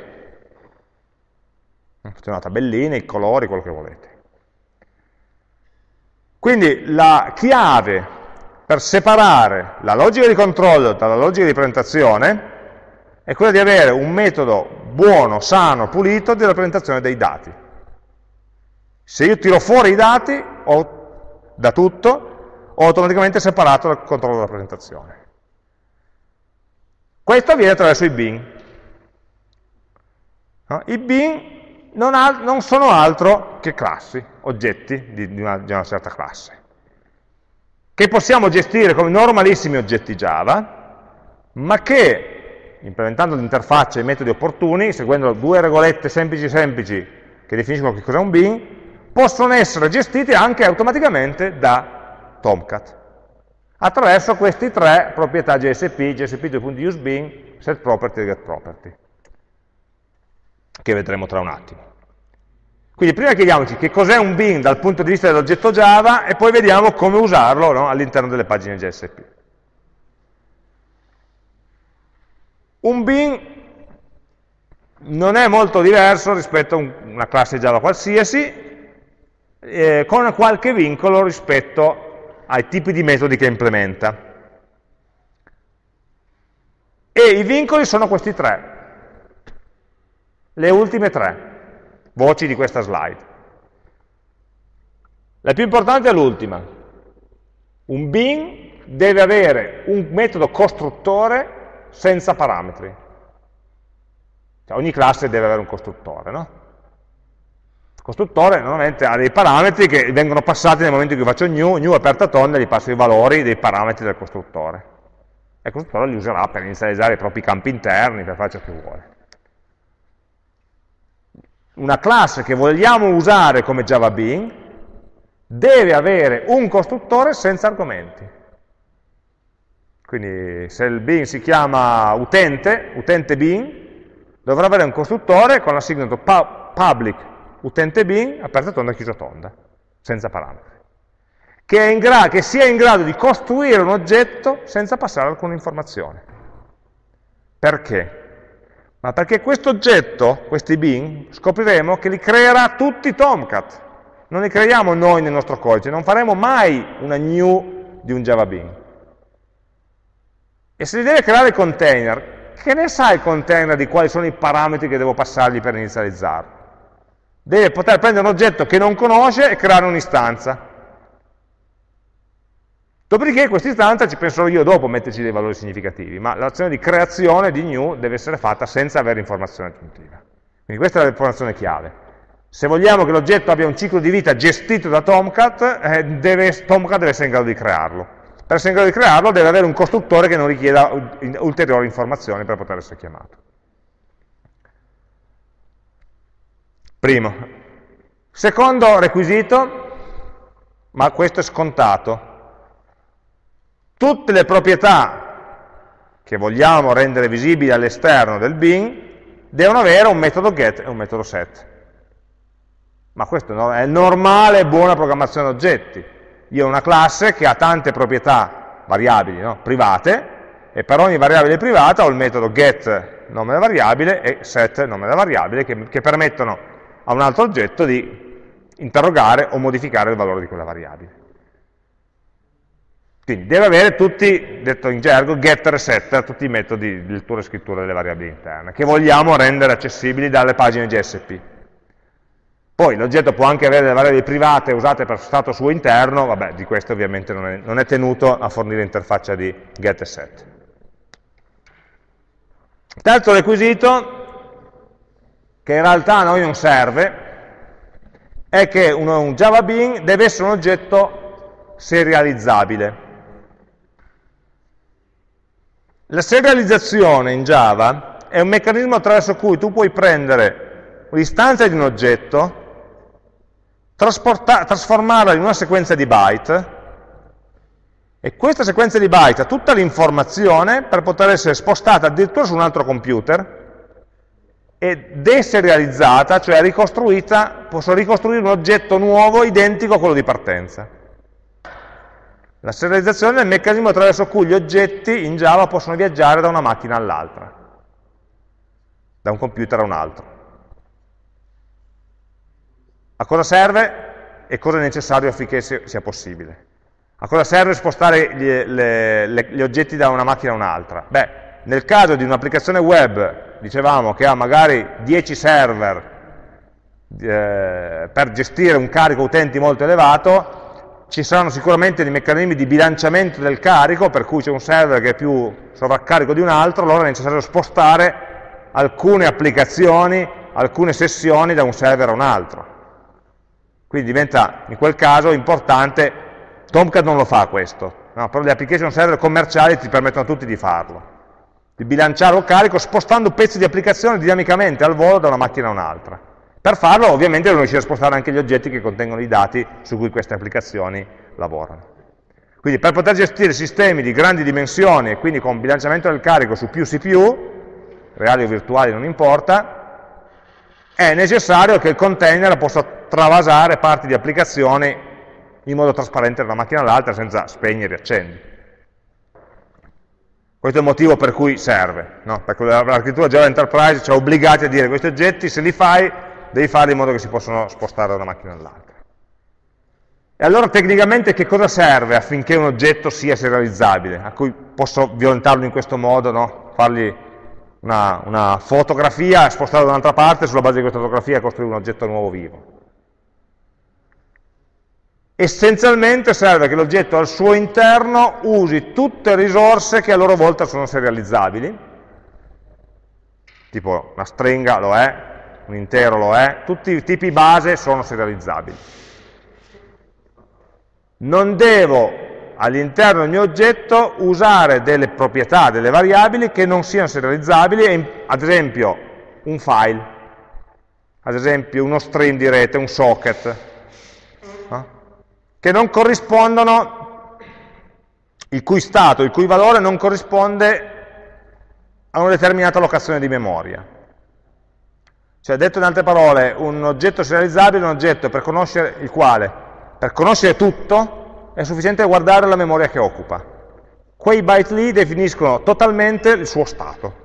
Fate una tabellina, i colori, quello che volete. Quindi la chiave per separare la logica di controllo dalla logica di presentazione è quella di avere un metodo buono, sano, pulito di rappresentazione dei dati. Se io tiro fuori i dati ho, da tutto, ho automaticamente separato dal controllo della presentazione. Questo avviene attraverso i bin. No? I bin non, non sono altro che classi, oggetti di, di, una, di una certa classe, che possiamo gestire come normalissimi oggetti Java, ma che, implementando l'interfaccia e i metodi opportuni, seguendo due regolette semplici semplici che definiscono che cos'è un bin, possono essere gestiti anche automaticamente da Tomcat, attraverso queste tre proprietà GSP, GSP2.useBin, setProperty e getProperty che vedremo tra un attimo. Quindi prima chiediamoci che cos'è un bin dal punto di vista dell'oggetto Java e poi vediamo come usarlo no, all'interno delle pagine JSP. Un bin non è molto diverso rispetto a una classe Java qualsiasi, eh, con qualche vincolo rispetto ai tipi di metodi che implementa. E i vincoli sono questi tre le ultime tre voci di questa slide. La più importante è l'ultima. Un bin deve avere un metodo costruttore senza parametri. Cioè, ogni classe deve avere un costruttore, no? Costruttore normalmente ha dei parametri che vengono passati nel momento in cui faccio new, new aperta tonda, gli passo i valori dei parametri del costruttore. E il costruttore li userà per inizializzare i propri campi interni, per fare ciò che vuole. una classe che vogliamo usare come Java Bean deve avere un costruttore senza argomenti. Quindi se il Bean si chiama utente, utente Bean, dovrà avere un costruttore con la signature public utente Bean, aperta tonda, chiusa tonda, senza parametri. Che, che sia in grado di costruire un oggetto senza passare alcuna informazione. Perché? Ma perché questo oggetto, questi bin, scopriremo che li creerà tutti Tomcat. Non li creiamo noi nel nostro codice, non faremo mai una new di un Java Bean. E se li deve creare il container, che ne sa il container di quali sono i parametri che devo passargli per inizializzarlo? Deve poter prendere un oggetto che non conosce e creare un'istanza. Dopodiché questa istanza ci penserò io dopo a metterci dei valori significativi, ma l'azione di creazione di new deve essere fatta senza avere informazione aggiuntiva. Quindi questa è l'informazione chiave. Se vogliamo che l'oggetto abbia un ciclo di vita gestito da Tomcat, eh, deve, Tomcat deve essere in grado di crearlo. Per essere in grado di crearlo deve avere un costruttore che non richieda ulteriori informazioni per poter essere chiamato. Primo. Secondo requisito, ma questo è scontato, tutte le proprietà che vogliamo rendere visibili all'esterno del bin devono avere un metodo get e un metodo set. Ma questo è normale buona programmazione oggetti. Io ho una classe che ha tante proprietà variabili no? private e per ogni variabile privata ho il metodo get nome della variabile e set nome della variabile che, che permettono a un altro oggetto di interrogare o modificare il valore di quella variabile. Quindi deve avere tutti, detto in gergo, getter e setter, tutti i metodi di lettura e scrittura delle variabili interne, che vogliamo rendere accessibili dalle pagine GSP. Poi l'oggetto può anche avere delle variabili private usate per stato suo interno, vabbè, di questo ovviamente non è, non è tenuto a fornire interfaccia di get e set. Terzo requisito, che in realtà a noi non serve, è che un, un Java Bean deve essere un oggetto serializzabile. La serializzazione in Java è un meccanismo attraverso cui tu puoi prendere l'istanza di un oggetto, trasformarla in una sequenza di byte, e questa sequenza di byte ha tutta l'informazione per poter essere spostata addirittura su un altro computer e deserializzata, cioè ricostruita, posso ricostruire un oggetto nuovo identico a quello di partenza. La serializzazione è il meccanismo attraverso cui gli oggetti in Java possono viaggiare da una macchina all'altra, da un computer a un altro. A cosa serve e cosa è necessario affinché sia possibile? A cosa serve spostare gli, le, le, gli oggetti da una macchina a un'altra? Beh, nel caso di un'applicazione web, dicevamo che ha magari 10 server eh, per gestire un carico utenti molto elevato, ci saranno sicuramente dei meccanismi di bilanciamento del carico, per cui c'è un server che è più sovraccarico di un altro, allora è necessario spostare alcune applicazioni, alcune sessioni da un server a un altro. Quindi diventa in quel caso importante, Tomcat non lo fa questo, no, però le application server commerciali ti permettono tutti di farlo, di bilanciare il carico spostando pezzi di applicazione dinamicamente al volo da una macchina a un'altra. Per farlo ovviamente devono riuscire a spostare anche gli oggetti che contengono i dati su cui queste applicazioni lavorano. Quindi per poter gestire sistemi di grandi dimensioni e quindi con bilanciamento del carico su più CPU, reali o virtuali non importa, è necessario che il container possa travasare parti di applicazioni in modo trasparente da una macchina all'altra senza spegnere e accendi. Questo è il motivo per cui serve, no? perché l'architettura Java Enterprise ci ha obbligati a dire questi oggetti se li fai devi farli in modo che si possano spostare da una macchina all'altra. E allora tecnicamente che cosa serve affinché un oggetto sia serializzabile, a cui posso violentarlo in questo modo, no? fargli una, una fotografia, spostarlo da un'altra parte, sulla base di questa fotografia costruire un oggetto nuovo vivo. Essenzialmente serve che l'oggetto al suo interno usi tutte risorse che a loro volta sono serializzabili, tipo una stringa lo è, un intero lo è, tutti i tipi base sono serializzabili. Non devo all'interno del mio oggetto usare delle proprietà, delle variabili che non siano serializzabili, ad esempio un file. ad esempio uno stream di rete, un socket? Che non corrispondono, il cui stato, il cui valore non corrisponde a una determinata locazione di memoria. Cioè, detto in altre parole, un oggetto serializzabile è un oggetto per conoscere il quale, per conoscere tutto, è sufficiente guardare la memoria che occupa. Quei byte lì definiscono totalmente il suo stato.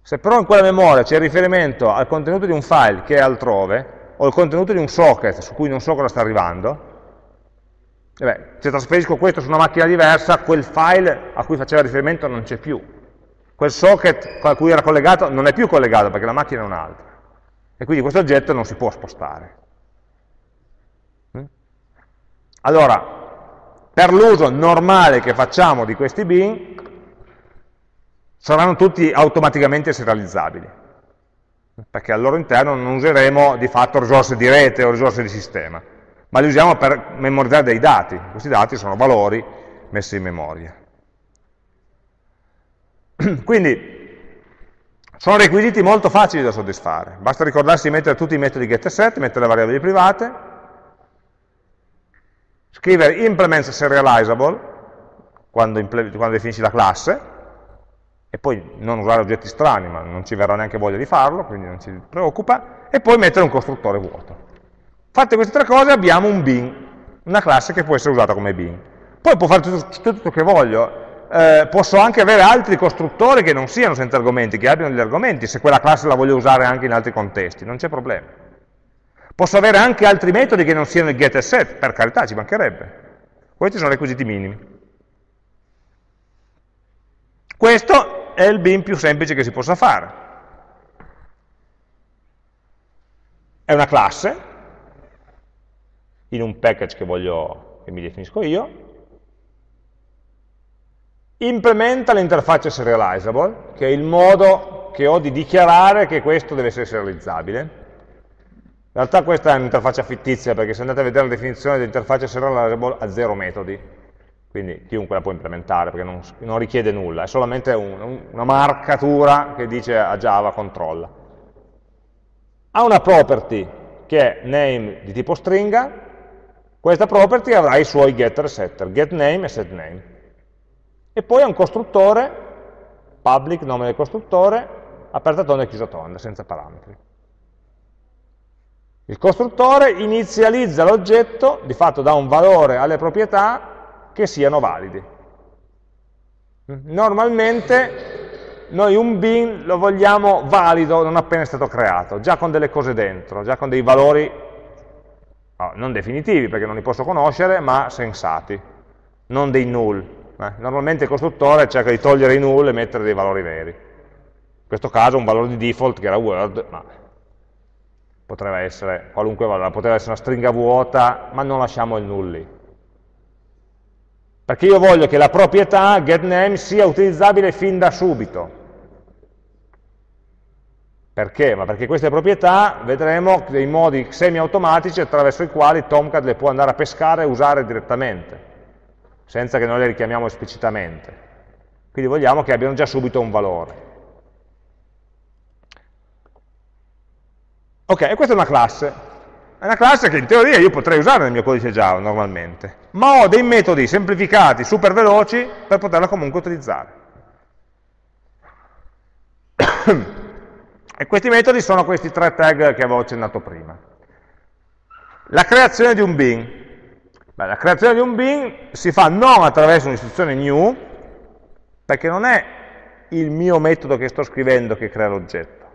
Se però in quella memoria c'è riferimento al contenuto di un file che è altrove, o il contenuto di un socket su cui non so cosa sta arrivando, beh, se trasferisco questo su una macchina diversa, quel file a cui faceva riferimento non c'è più. Quel socket a cui era collegato non è più collegato perché la macchina è un'altra. E quindi questo oggetto non si può spostare. Mm? Allora, per l'uso normale che facciamo di questi bin, saranno tutti automaticamente serializzabili, perché al loro interno non useremo di fatto risorse di rete o risorse di sistema, ma li usiamo per memorizzare dei dati. Questi dati sono valori messi in memoria. Quindi sono requisiti molto facili da soddisfare, basta ricordarsi di mettere tutti i metodi get e set, mettere le variabili private, scrivere implements serializable quando, quando definisci la classe, e poi non usare oggetti strani, ma non ci verrà neanche voglia di farlo, quindi non ci preoccupa, e poi mettere un costruttore vuoto. Fatte queste tre cose abbiamo un bin, una classe che può essere usata come bin. Poi può fare tutto, tutto che voglio, eh, posso anche avere altri costruttori che non siano senza argomenti, che abbiano gli argomenti, se quella classe la voglio usare anche in altri contesti, non c'è problema. Posso avere anche altri metodi che non siano il get e set, per carità, ci mancherebbe. Questi sono requisiti minimi. Questo è il bin più semplice che si possa fare. È una classe, in un package che, voglio, che mi definisco io, implementa l'interfaccia serializable, che è il modo che ho di dichiarare che questo deve essere serializzabile. In realtà questa è un'interfaccia fittizia, perché se andate a vedere la definizione dell'interfaccia serializable ha zero metodi, quindi chiunque la può implementare perché non, non richiede nulla, è solamente un, un, una marcatura che dice a Java controlla. Ha una property che è name di tipo stringa, questa property avrà i suoi getter e setter, getName e setName. E poi ha un costruttore, public, nome del costruttore, aperta tonda e chiusa tonda, senza parametri. Il costruttore inizializza l'oggetto, di fatto dà un valore alle proprietà che siano validi. Normalmente noi un bin lo vogliamo valido non appena è stato creato, già con delle cose dentro, già con dei valori no, non definitivi perché non li posso conoscere, ma sensati, non dei null. Eh? Normalmente il costruttore cerca di togliere i null e mettere dei valori veri. In questo caso un valore di default che era word, ma potrebbe essere qualunque valore, potrebbe essere una stringa vuota, ma non lasciamo il null lì perché io voglio che la proprietà getName sia utilizzabile fin da subito. Perché? Ma perché queste proprietà vedremo dei modi semi-automatici attraverso i quali Tomcat le può andare a pescare e usare direttamente, senza che noi le richiamiamo esplicitamente. Quindi vogliamo che abbiano già subito un valore. Ok, e questa è una classe. È una classe che in teoria io potrei usare nel mio codice Java normalmente, ma ho dei metodi semplificati, super veloci, per poterla comunque utilizzare. E questi metodi sono questi tre tag che avevo accennato prima. La creazione di un bin. Beh, la creazione di un bin si fa non attraverso un'istruzione new, perché non è il mio metodo che sto scrivendo che crea l'oggetto,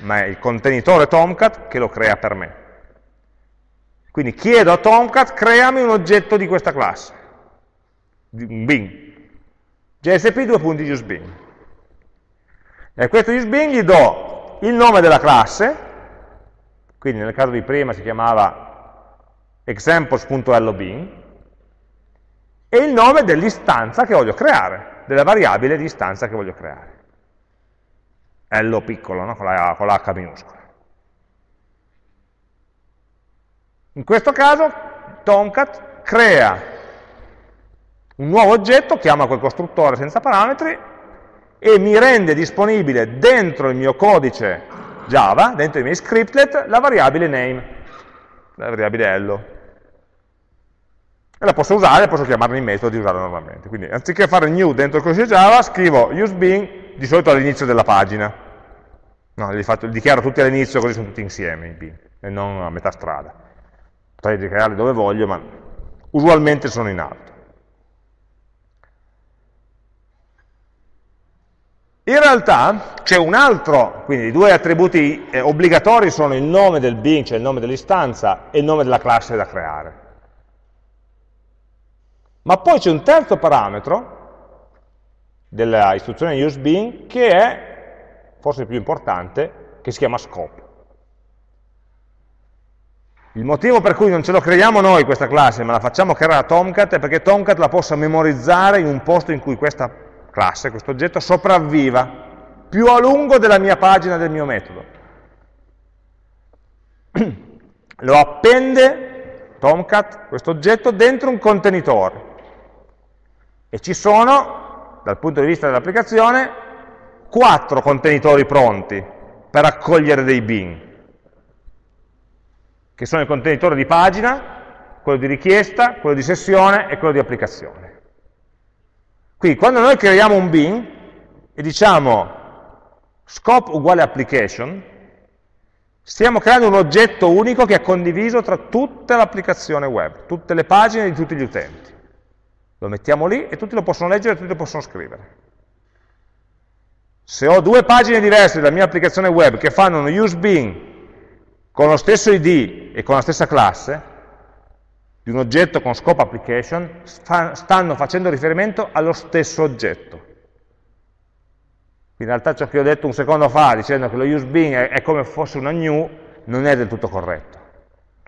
ma è il contenitore Tomcat che lo crea per me. Quindi chiedo a Tomcat, creami un oggetto di questa classe, un bin, jsp2.useBin. E a questo useBin gli do il nome della classe, quindi nel caso di prima si chiamava examples.lobin, e il nome dell'istanza che voglio creare, della variabile di istanza che voglio creare. L piccolo, no? con, la, con l'H minuscola. In questo caso Tomcat crea un nuovo oggetto, chiama quel costruttore senza parametri e mi rende disponibile dentro il mio codice Java, dentro i miei scriptlet, la variabile name, la variabile hello. E la posso usare, posso chiamarla in metodo e usarla normalmente. Quindi anziché fare new dentro il codice Java, scrivo useBean di solito all'inizio della pagina. No, li, faccio, li dichiaro tutti all'inizio così sono tutti insieme in bin, e non a metà strada. Potrei dichiararli dove voglio, ma usualmente sono in alto. In realtà c'è un altro, quindi i due attributi eh, obbligatori sono il nome del bin, cioè il nome dell'istanza, e il nome della classe da creare. Ma poi c'è un terzo parametro della istruzione useBean che è, forse il più importante, che si chiama scope. Il motivo per cui non ce lo creiamo noi questa classe, ma la facciamo creare a Tomcat, è perché Tomcat la possa memorizzare in un posto in cui questa classe, questo oggetto, sopravviva più a lungo della mia pagina del mio metodo. Lo appende Tomcat, questo oggetto, dentro un contenitore. E ci sono, dal punto di vista dell'applicazione, quattro contenitori pronti per accogliere dei bin, che sono il contenitore di pagina, quello di richiesta, quello di sessione e quello di applicazione. Quindi quando noi creiamo un bin e diciamo scope uguale application, stiamo creando un oggetto unico che è condiviso tra tutta l'applicazione web, tutte le pagine di tutti gli utenti. Lo mettiamo lì e tutti lo possono leggere e tutti lo possono scrivere. Se ho due pagine diverse della mia applicazione web che fanno uno use bin con lo stesso ID e con la stessa classe, di un oggetto con scope application, stanno facendo riferimento allo stesso oggetto. In realtà ciò che ho detto un secondo fa, dicendo che lo use bin è, come fosse una new, non è del tutto corretto.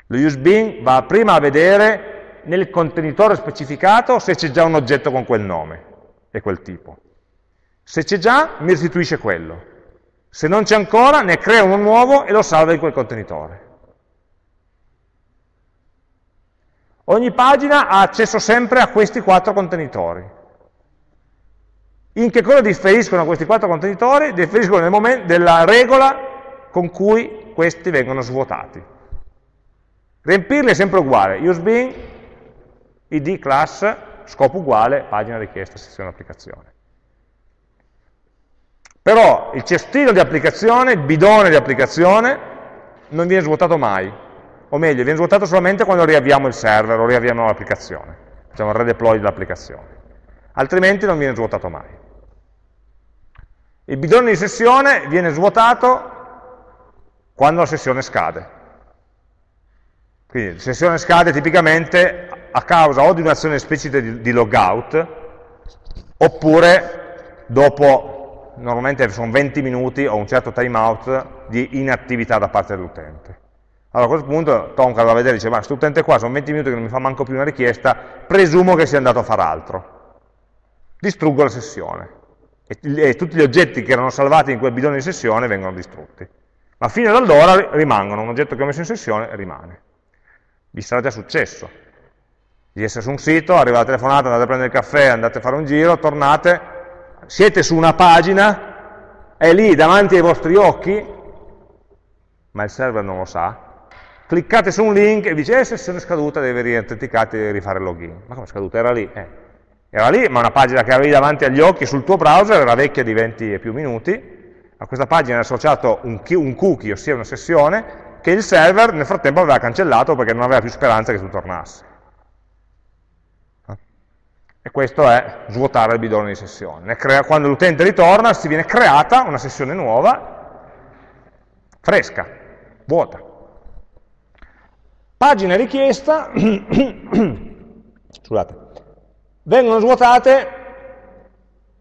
Lo use bin va prima a vedere nel contenitore specificato se c'è già un oggetto con quel nome e quel tipo. Se c'è già, mi restituisce quello. Se non c'è ancora, ne crea uno nuovo e lo salva in quel contenitore. Ogni pagina ha accesso sempre a questi quattro contenitori. In che cosa differiscono questi quattro contenitori? Differiscono nel momento della regola con cui questi vengono svuotati. Riempirli è sempre uguale, useBean id class, scopo uguale, pagina richiesta, sezione applicazione. Però il cestino di applicazione, il bidone di applicazione, non viene svuotato mai, o meglio, viene svuotato solamente quando riavviamo il server o riavviamo l'applicazione, facciamo il redeploy dell'applicazione, altrimenti non viene svuotato mai. Il bidone di sessione viene svuotato quando la sessione scade. Quindi la sessione scade tipicamente a causa o di un'azione esplicita di, di logout, oppure dopo, normalmente sono 20 minuti o un certo timeout di inattività da parte dell'utente. Allora a questo punto Tomcat va a vedere e dice, ma questo utente qua sono 20 minuti che non mi fa manco più una richiesta, presumo che sia andato a fare altro. Distruggo la sessione. E, e tutti gli oggetti che erano salvati in quel bidone di sessione vengono distrutti. Ma fino ad allora rimangono, un oggetto che ho messo in sessione rimane. Vi sarà già successo di essere su un sito, arriva la telefonata, andate a prendere il caffè, andate a fare un giro, tornate, siete su una pagina, è lì davanti ai vostri occhi, ma il server non lo sa, cliccate su un link e dice, eh, sessione scaduta, devi riautenticarti e rifare il login. Ma come scaduta? Era lì. Eh. Era lì, ma una pagina che avevi davanti agli occhi sul tuo browser era vecchia di 20 e più minuti, a questa pagina è associato un, un cookie, ossia una sessione, che il server nel frattempo aveva cancellato perché non aveva più speranza che tu tornassi. E questo è svuotare il bidone di sessione. Quando l'utente ritorna si viene creata una sessione nuova, fresca, vuota. Pagina richiesta, scusate, vengono svuotate,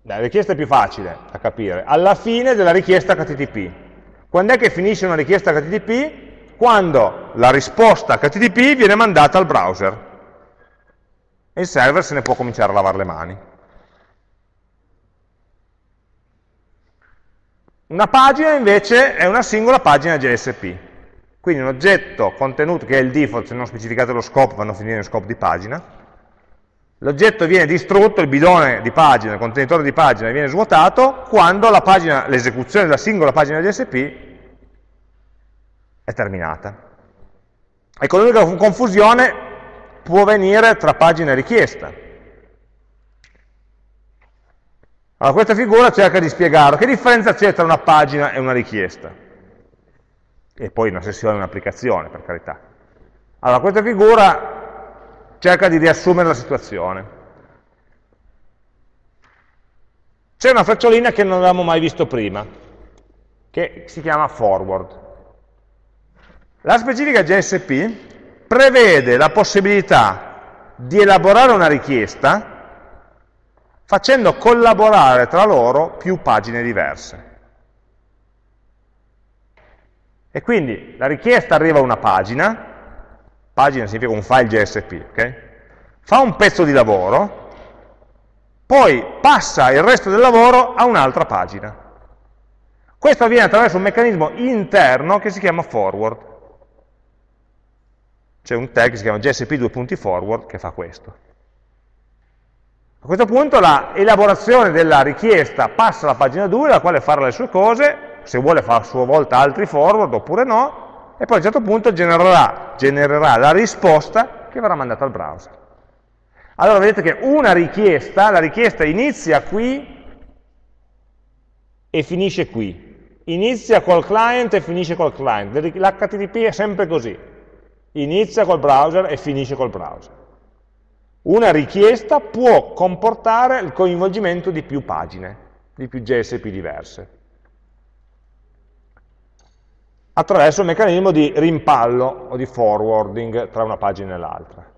la richiesta è più facile da capire, alla fine della richiesta HTTP. Quando è che finisce una richiesta HTTP? Quando la risposta HTTP viene mandata al browser e il server se ne può cominciare a lavare le mani. Una pagina invece è una singola pagina JSP, quindi un oggetto contenuto che è il default, se non specificate lo scope vanno a finire in scope di pagina, l'oggetto viene distrutto, il bidone di pagina, il contenitore di pagina viene svuotato quando l'esecuzione della singola pagina JSP è terminata. Ecco, l'unica confusione può venire tra pagina e richiesta. Allora, questa figura cerca di spiegare che differenza c'è tra una pagina e una richiesta. E poi una sessione e un'applicazione, per carità. Allora, questa figura cerca di riassumere la situazione. C'è una frecciolina che non avevamo mai visto prima, che si chiama forward. La specifica JSP prevede la possibilità di elaborare una richiesta facendo collaborare tra loro più pagine diverse. E quindi la richiesta arriva a una pagina, pagina significa un file JSP, ok? fa un pezzo di lavoro, poi passa il resto del lavoro a un'altra pagina. Questo avviene attraverso un meccanismo interno che si chiama forward c'è un tag che si chiama jsp2.forward che fa questo. A questo punto l'elaborazione della richiesta passa alla pagina 2, la quale farà le sue cose, se vuole fare a sua volta altri forward oppure no, e poi a un certo punto genererà, genererà la risposta che verrà mandata al browser. Allora vedete che una richiesta, la richiesta inizia qui e finisce qui. Inizia col client e finisce col client. L'HTTP è sempre così inizia col browser e finisce col browser. Una richiesta può comportare il coinvolgimento di più pagine, di più JSP diverse, attraverso il meccanismo di rimpallo o di forwarding tra una pagina e l'altra.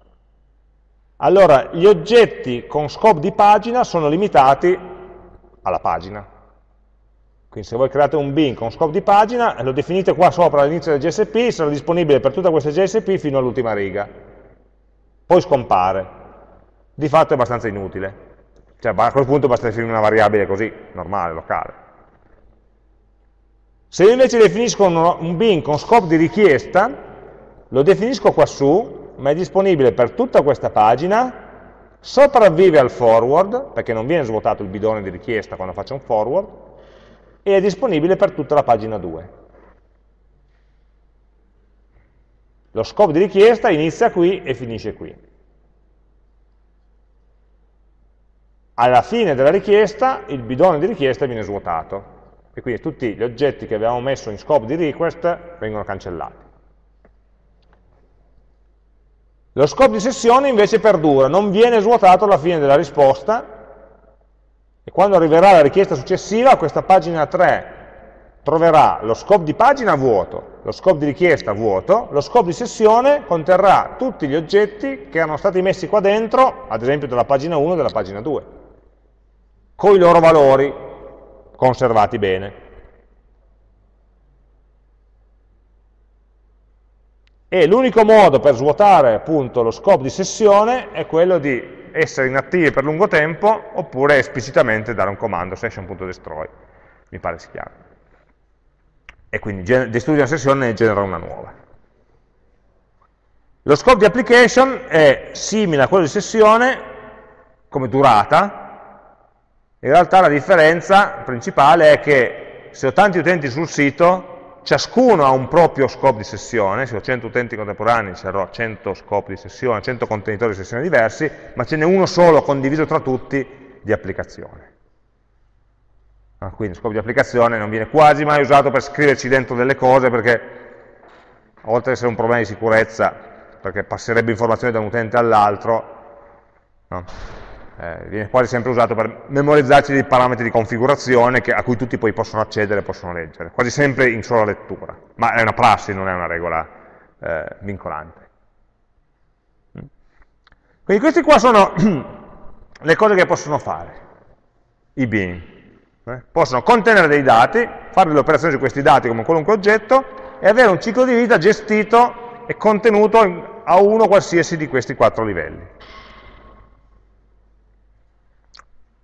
Allora, gli oggetti con scope di pagina sono limitati alla pagina, quindi se voi create un bin con scope di pagina, lo definite qua sopra all'inizio del JSP, sarà disponibile per tutta questa JSP fino all'ultima riga. Poi scompare. Di fatto è abbastanza inutile. Cioè a quel punto basta definire una variabile così, normale, locale. Se io invece definisco un bin con scope di richiesta, lo definisco qua su, ma è disponibile per tutta questa pagina, sopravvive al forward, perché non viene svuotato il bidone di richiesta quando faccio un forward, e è disponibile per tutta la pagina 2. Lo scopo di richiesta inizia qui e finisce qui. Alla fine della richiesta il bidone di richiesta viene svuotato e quindi tutti gli oggetti che avevamo messo in scope di request vengono cancellati. Lo scopo di sessione invece perdura, non viene svuotato alla fine della risposta e quando arriverà la richiesta successiva, questa pagina 3 troverà lo scope di pagina vuoto, lo scope di richiesta vuoto, lo scope di sessione conterrà tutti gli oggetti che erano stati messi qua dentro, ad esempio della pagina 1 e della pagina 2, con i loro valori conservati bene. E l'unico modo per svuotare appunto lo scope di sessione è quello di essere inattivi per lungo tempo oppure esplicitamente dare un comando session.destroy, mi pare si chiama. E quindi distrugge una sessione e genera una nuova. Lo scope di application è simile a quello di sessione come durata, in realtà la differenza principale è che se ho tanti utenti sul sito ciascuno ha un proprio scope di sessione, se ho 100 utenti contemporanei ci avrò 100 scopi di sessione, 100 contenitori di sessione diversi, ma ce n'è uno solo condiviso tra tutti di applicazione. Ah, quindi scopo di applicazione non viene quasi mai usato per scriverci dentro delle cose perché, oltre ad essere un problema di sicurezza, perché passerebbe informazioni da un utente all'altro, no? Eh, viene quasi sempre usato per memorizzarci dei parametri di configurazione che, a cui tutti poi possono accedere e possono leggere, quasi sempre in sola lettura, ma è una prassi, non è una regola eh, vincolante. Quindi queste qua sono le cose che possono fare i bin. Eh? Possono contenere dei dati, fare delle operazioni su questi dati come qualunque oggetto e avere un ciclo di vita gestito e contenuto a uno qualsiasi di questi quattro livelli.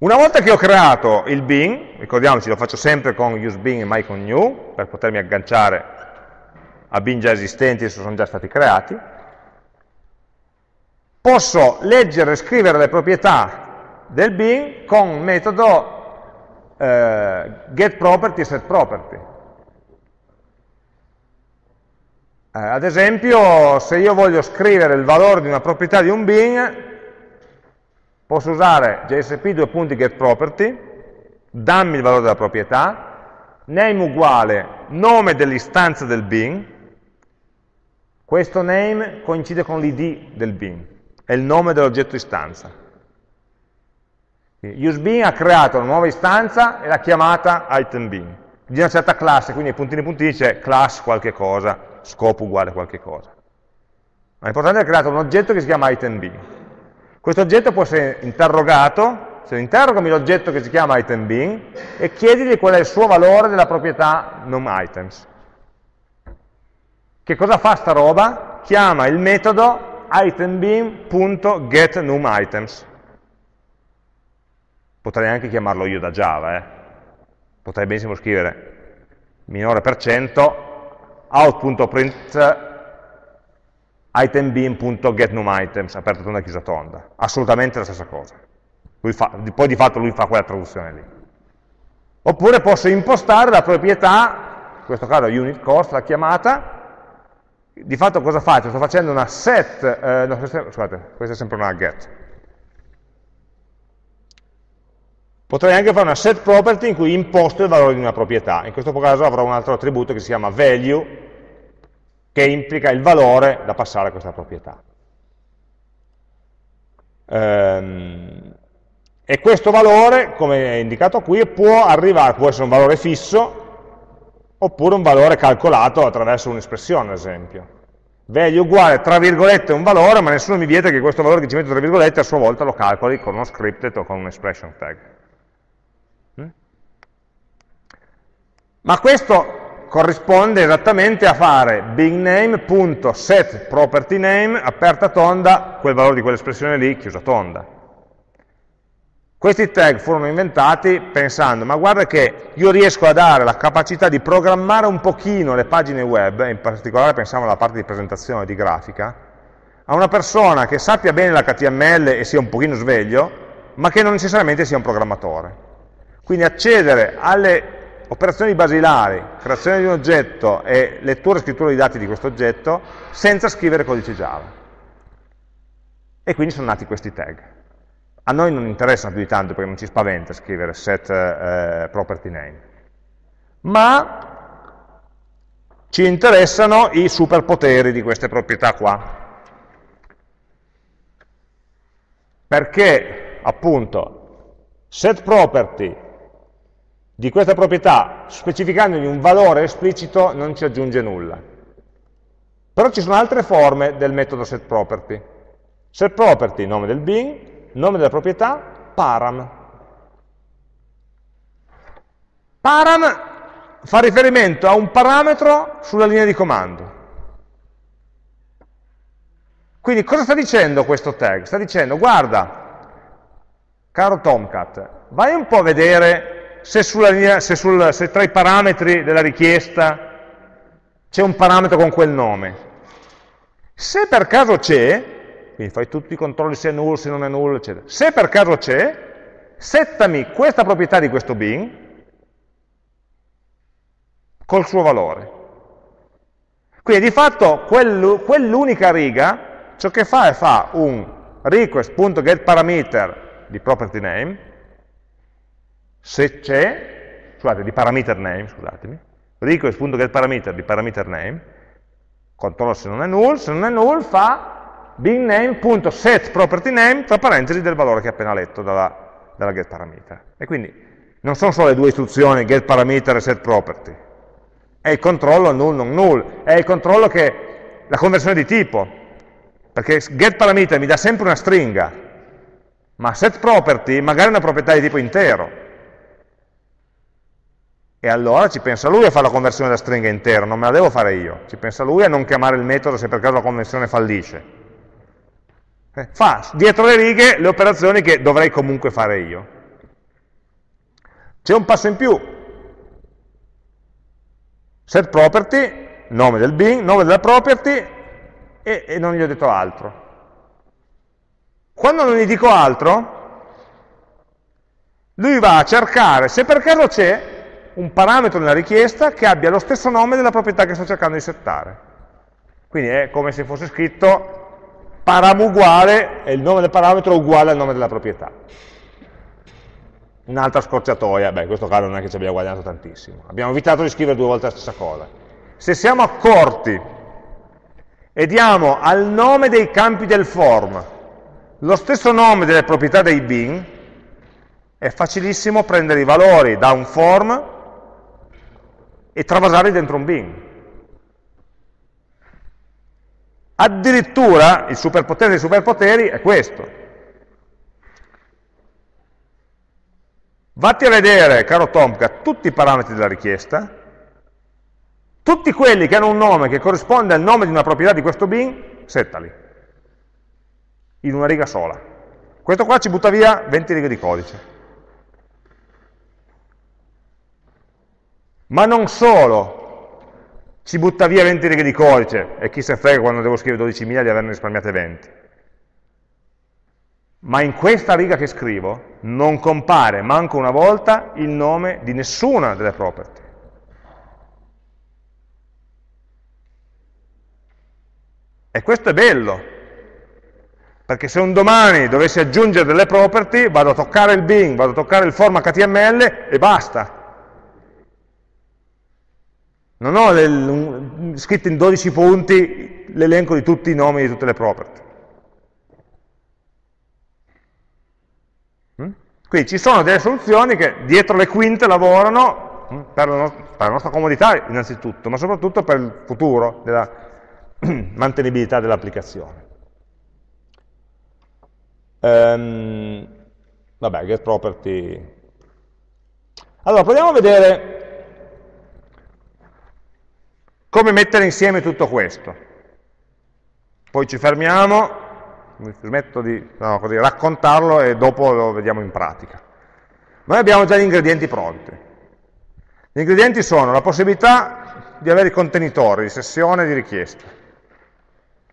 Una volta che ho creato il bin, ricordiamoci lo faccio sempre con useBin e myConNew per potermi agganciare a bin già esistenti, se sono già stati creati, posso leggere e scrivere le proprietà del bin con il metodo eh, getProperty e setProperty. Eh, ad esempio, se io voglio scrivere il valore di una proprietà di un bin, posso usare jsp2.getProperty, dammi il valore della proprietà, name uguale nome dell'istanza del bin, questo name coincide con l'id del bin, è il nome dell'oggetto istanza. UseBin ha creato una nuova istanza e l'ha chiamata itemBin, di una certa classe, quindi puntini puntini c'è class qualche cosa, scopo uguale qualche cosa. Ma l'importante è che ha creato un oggetto che si chiama itemBin. Questo oggetto può essere interrogato, se interrogami l'oggetto che si chiama itemBin e chiedigli qual è il suo valore della proprietà numItems. Che cosa fa sta roba? Chiama il metodo itemBin.getNumItems. Potrei anche chiamarlo io da Java, eh? potrei benissimo scrivere minore per cento out.print itemBin.getNumItems, aperta tonda, chiusa tonda. Assolutamente la stessa cosa. Fa, poi di fatto lui fa quella traduzione lì. Oppure posso impostare la proprietà, in questo caso unit cost, la chiamata, di fatto cosa faccio? Sto facendo una set, eh, no, scusate, questa è sempre una get. Potrei anche fare una set property in cui imposto il valore di una proprietà. In questo caso avrò un altro attributo che si chiama value, che implica il valore da passare a questa proprietà. Ehm, e questo valore, come è indicato qui, può arrivare, può essere un valore fisso, oppure un valore calcolato attraverso un'espressione, ad esempio. Value uguale, tra virgolette, un valore, ma nessuno mi vieta che questo valore che ci metto tra virgolette a sua volta lo calcoli con uno scripted o con un expression tag. Mm? Ma questo corrisponde esattamente a fare bigname.setPropertyName, aperta tonda, quel valore di quell'espressione lì, chiusa tonda. Questi tag furono inventati pensando, ma guarda che io riesco a dare la capacità di programmare un pochino le pagine web, in particolare pensiamo alla parte di presentazione, di grafica, a una persona che sappia bene l'HTML e sia un pochino sveglio, ma che non necessariamente sia un programmatore. Quindi accedere alle operazioni basilari, creazione di un oggetto e lettura e scrittura di dati di questo oggetto, senza scrivere codice Java. E quindi sono nati questi tag. A noi non interessano più di tanto perché non ci spaventa scrivere set eh, property name, ma ci interessano i superpoteri di queste proprietà qua. Perché, appunto, set property di questa proprietà, specificandogli un valore esplicito, non ci aggiunge nulla. Però ci sono altre forme del metodo setProperty. SetProperty, nome del bin, nome della proprietà, param. Param fa riferimento a un parametro sulla linea di comando. Quindi cosa sta dicendo questo tag? Sta dicendo, guarda, caro Tomcat, vai un po' a vedere se, linea, se, sul, se tra i parametri della richiesta c'è un parametro con quel nome. Se per caso c'è, quindi fai tutti i controlli se è null, se non è null, eccetera. Se per caso c'è, settami questa proprietà di questo bin col suo valore. Quindi di fatto quell'unica riga ciò che fa è fa un request.getParameter di property name, se c'è, scusate, di parameter name, scusatemi, request.getParameter di parameter name, controllo se non è null, se non è null fa bigname.setPropertyName tra parentesi del valore che ho appena letto dalla, dalla getParameter. E quindi non sono solo le due istruzioni getParameter e setProperty, è il controllo null non null, è il controllo che la conversione di tipo, perché getParameter mi dà sempre una stringa, ma setProperty magari una proprietà di tipo intero. E allora ci pensa lui a fare la conversione da stringa intera, non me la devo fare io. Ci pensa lui a non chiamare il metodo se per caso la conversione fallisce. Eh, fa dietro le righe le operazioni che dovrei comunque fare io. C'è un passo in più. Set property, nome del bin, nome della property, e, e non gli ho detto altro. Quando non gli dico altro, lui va a cercare se per caso c'è un parametro nella richiesta che abbia lo stesso nome della proprietà che sto cercando di settare. Quindi è come se fosse scritto param uguale, e il nome del parametro uguale al nome della proprietà. Un'altra scorciatoia, beh in questo caso non è che ci abbia guadagnato tantissimo. Abbiamo evitato di scrivere due volte la stessa cosa. Se siamo accorti e diamo al nome dei campi del form lo stesso nome delle proprietà dei bin, è facilissimo prendere i valori da un form e travasarli dentro un bin. Addirittura il superpotere dei superpoteri è questo. Vatti a vedere, caro Tomcat, tutti i parametri della richiesta, tutti quelli che hanno un nome che corrisponde al nome di una proprietà di questo bin, settali, in una riga sola. Questo qua ci butta via 20 righe di codice. Ma non solo ci butta via 20 righe di codice, e chi se frega quando devo scrivere 12.000 di averne risparmiate 20. Ma in questa riga che scrivo non compare manco una volta il nome di nessuna delle property. E questo è bello, perché se un domani dovessi aggiungere delle property, vado a toccare il bin, vado a toccare il form HTML e basta. Non ho le, scritto in 12 punti l'elenco di tutti i nomi di tutte le property. Mm? Quindi ci sono delle soluzioni che dietro le quinte lavorano mm, per la, nostra, per la nostra comodità innanzitutto, ma soprattutto per il futuro della mantenibilità dell'applicazione. Um, vabbè, get property. Allora, proviamo a vedere come mettere insieme tutto questo. Poi ci fermiamo, mi smetto di no, così, raccontarlo e dopo lo vediamo in pratica. Noi abbiamo già gli ingredienti pronti. Gli ingredienti sono la possibilità di avere i contenitori di sessione e di richiesta,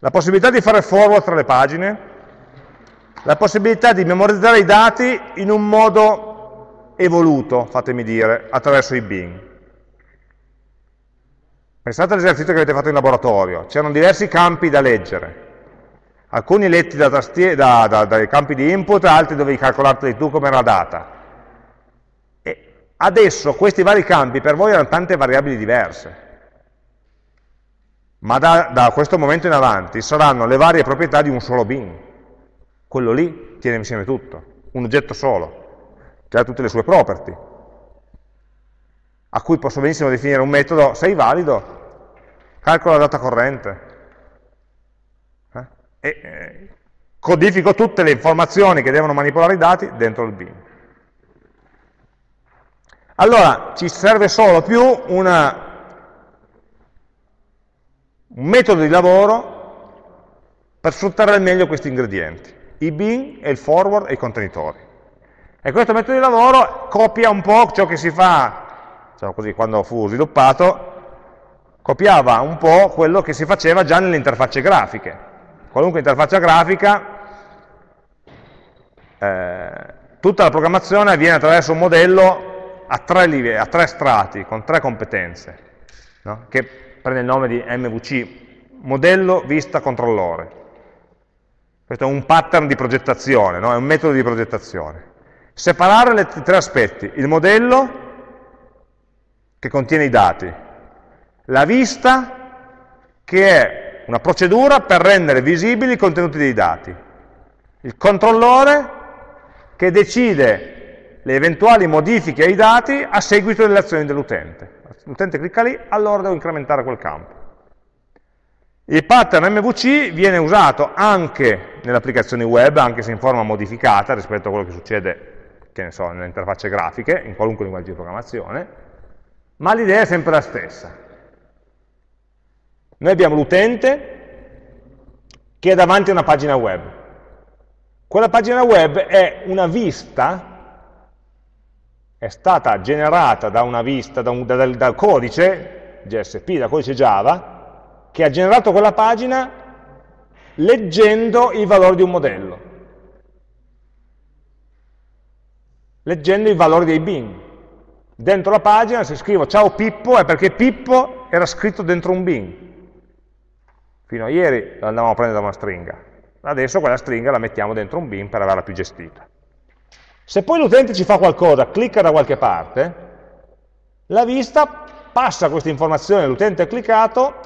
la possibilità di fare forward tra le pagine, la possibilità di memorizzare i dati in un modo evoluto, fatemi dire, attraverso i bin. Pensate all'esercizio che avete fatto in laboratorio, c'erano diversi campi da leggere, alcuni letti da da, da, dai campi di input, altri dovevi calcolarteli tu come era data. E adesso questi vari campi per voi hanno tante variabili diverse. Ma da, da, questo momento in avanti saranno le varie proprietà di un solo bin. Quello lì tiene insieme tutto, un oggetto solo, che ha tutte le sue property, a cui posso benissimo definire un metodo, sei valido, calcola la data corrente, eh? e eh, codifico tutte le informazioni che devono manipolare i dati dentro il bin. Allora, ci serve solo più una un metodo di lavoro per sfruttare al meglio questi ingredienti, i bin e il forward e i contenitori. E questo metodo di lavoro copia un po' ciò che si fa, diciamo così, quando fu sviluppato, copiava un po' quello che si faceva già nelle interfacce grafiche. Qualunque interfaccia grafica, eh, tutta la programmazione avviene attraverso un modello a tre, livelli, a tre strati, con tre competenze, no? che prende il nome di MVC, modello vista controllore. Questo è un pattern di progettazione, no? è un metodo di progettazione. Separare i tre aspetti, il modello che contiene i dati, la vista che è una procedura per rendere visibili i contenuti dei dati, il controllore che decide le eventuali modifiche ai dati a seguito delle azioni dell'utente. L'utente clicca lì, allora devo incrementare quel campo. Il pattern MVC viene usato anche nelle applicazioni web, anche se in forma modificata rispetto a quello che succede che ne so, nelle interfacce grafiche, in qualunque linguaggio di programmazione, ma l'idea è sempre la stessa. Noi abbiamo l'utente che è davanti a una pagina web. Quella pagina web è una vista è stata generata da una vista, da un, da, dal codice JSP, da codice Java, che ha generato quella pagina leggendo i valori di un modello, leggendo i valori dei bin. Dentro la pagina, se scrivo ciao Pippo, è perché Pippo era scritto dentro un bin. Fino a ieri andavamo a prendere da una stringa, adesso quella stringa la mettiamo dentro un bin per averla più gestita. Se poi l'utente ci fa qualcosa, clicca da qualche parte, la vista passa questa informazione, l'utente ha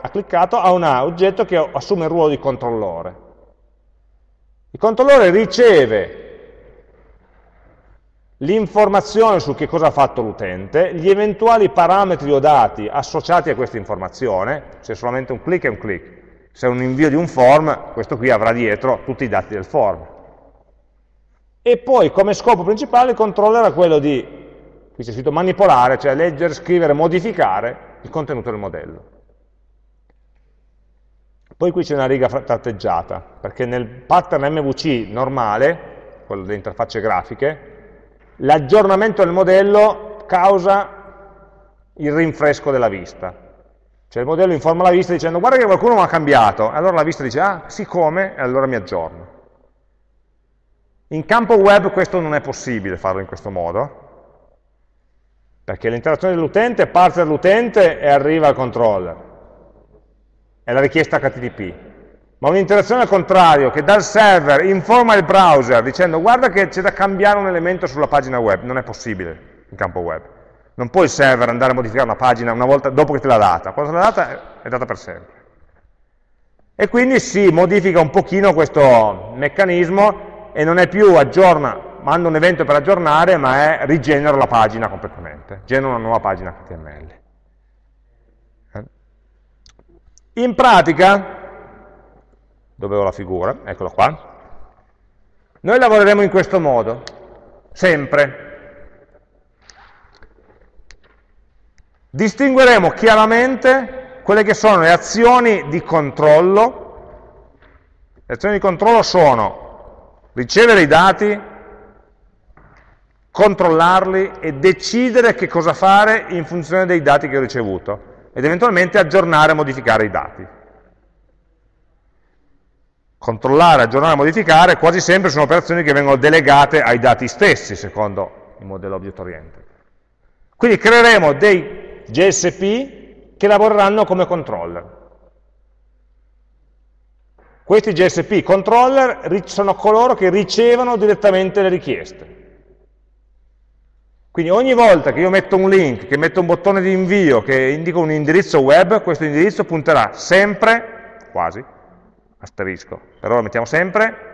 ha cliccato a un oggetto che assume il ruolo di controllore. Il controllore riceve l'informazione su che cosa ha fatto l'utente, gli eventuali parametri o dati associati a questa informazione, se è solamente un click è un click, se è un invio di un form, questo qui avrà dietro tutti i dati del form. E poi come scopo principale il controller è quello di, qui c'è scritto manipolare, cioè leggere, scrivere, modificare il contenuto del modello. Poi qui c'è una riga tratteggiata, perché nel pattern MVC normale, quello delle interfacce grafiche, l'aggiornamento del modello causa il rinfresco della vista. Cioè il modello informa la vista dicendo guarda che qualcuno mi ha cambiato, allora la vista dice ah sì come, e allora mi aggiorno. In campo web questo non è possibile farlo in questo modo, perché l'interazione dell'utente parte dall'utente e arriva al controller, è la richiesta HTTP ma un'interazione al contrario, che dal server informa il browser dicendo guarda che c'è da cambiare un elemento sulla pagina web, non è possibile in campo web. Non può il server andare a modificare una pagina una volta dopo che te l'ha data, quando te l'ha data è data per sempre. E quindi si modifica un pochino questo meccanismo e non è più aggiorna, manda un evento per aggiornare, ma è rigenera la pagina completamente, genera una nuova pagina HTML. Eh? In pratica, dove ho la figura, eccolo qua, noi lavoreremo in questo modo, sempre. Distingueremo chiaramente quelle che sono le azioni di controllo. Le azioni di controllo sono ricevere i dati, controllarli e decidere che cosa fare in funzione dei dati che ho ricevuto ed eventualmente aggiornare e modificare i dati controllare, aggiornare, modificare, quasi sempre sono operazioni che vengono delegate ai dati stessi, secondo il modello object oriented. Quindi creeremo dei GSP che lavoreranno come controller. Questi GSP controller sono coloro che ricevono direttamente le richieste. Quindi ogni volta che io metto un link, che metto un bottone di invio, che indico un indirizzo web, questo indirizzo punterà sempre, quasi, asterisco, per ora mettiamo sempre,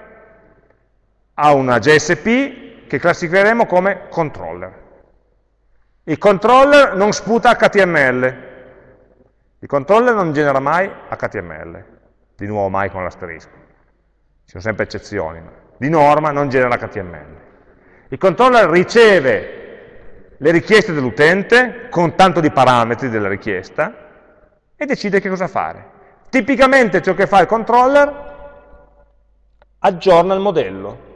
a una JSP che classificheremo come controller. Il controller non sputa HTML, il controller non genera mai HTML, di nuovo mai con l'asterisco, ci sono sempre eccezioni, ma di norma non genera HTML. Il controller riceve le richieste dell'utente con tanto di parametri della richiesta e decide che cosa fare. Tipicamente ciò che fa il controller aggiorna il modello.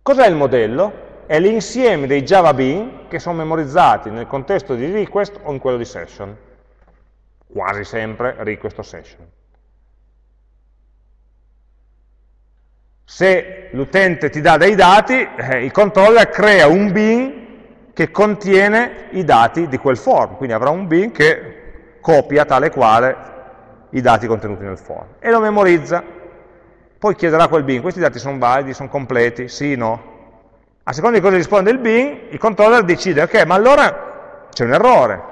Cos'è il modello? È l'insieme dei Java Bean che sono memorizzati nel contesto di request o in quello di session. Quasi sempre request o session. Se l'utente ti dà dei dati, eh, il controller crea un bin che contiene i dati di quel form, quindi avrà un bin che copia tale quale i dati contenuti nel form e lo memorizza. Poi chiederà a quel bin, questi dati sono validi, sono completi, sì, no? A seconda di cosa risponde il bin, il controller decide, ok, ma allora c'è un errore,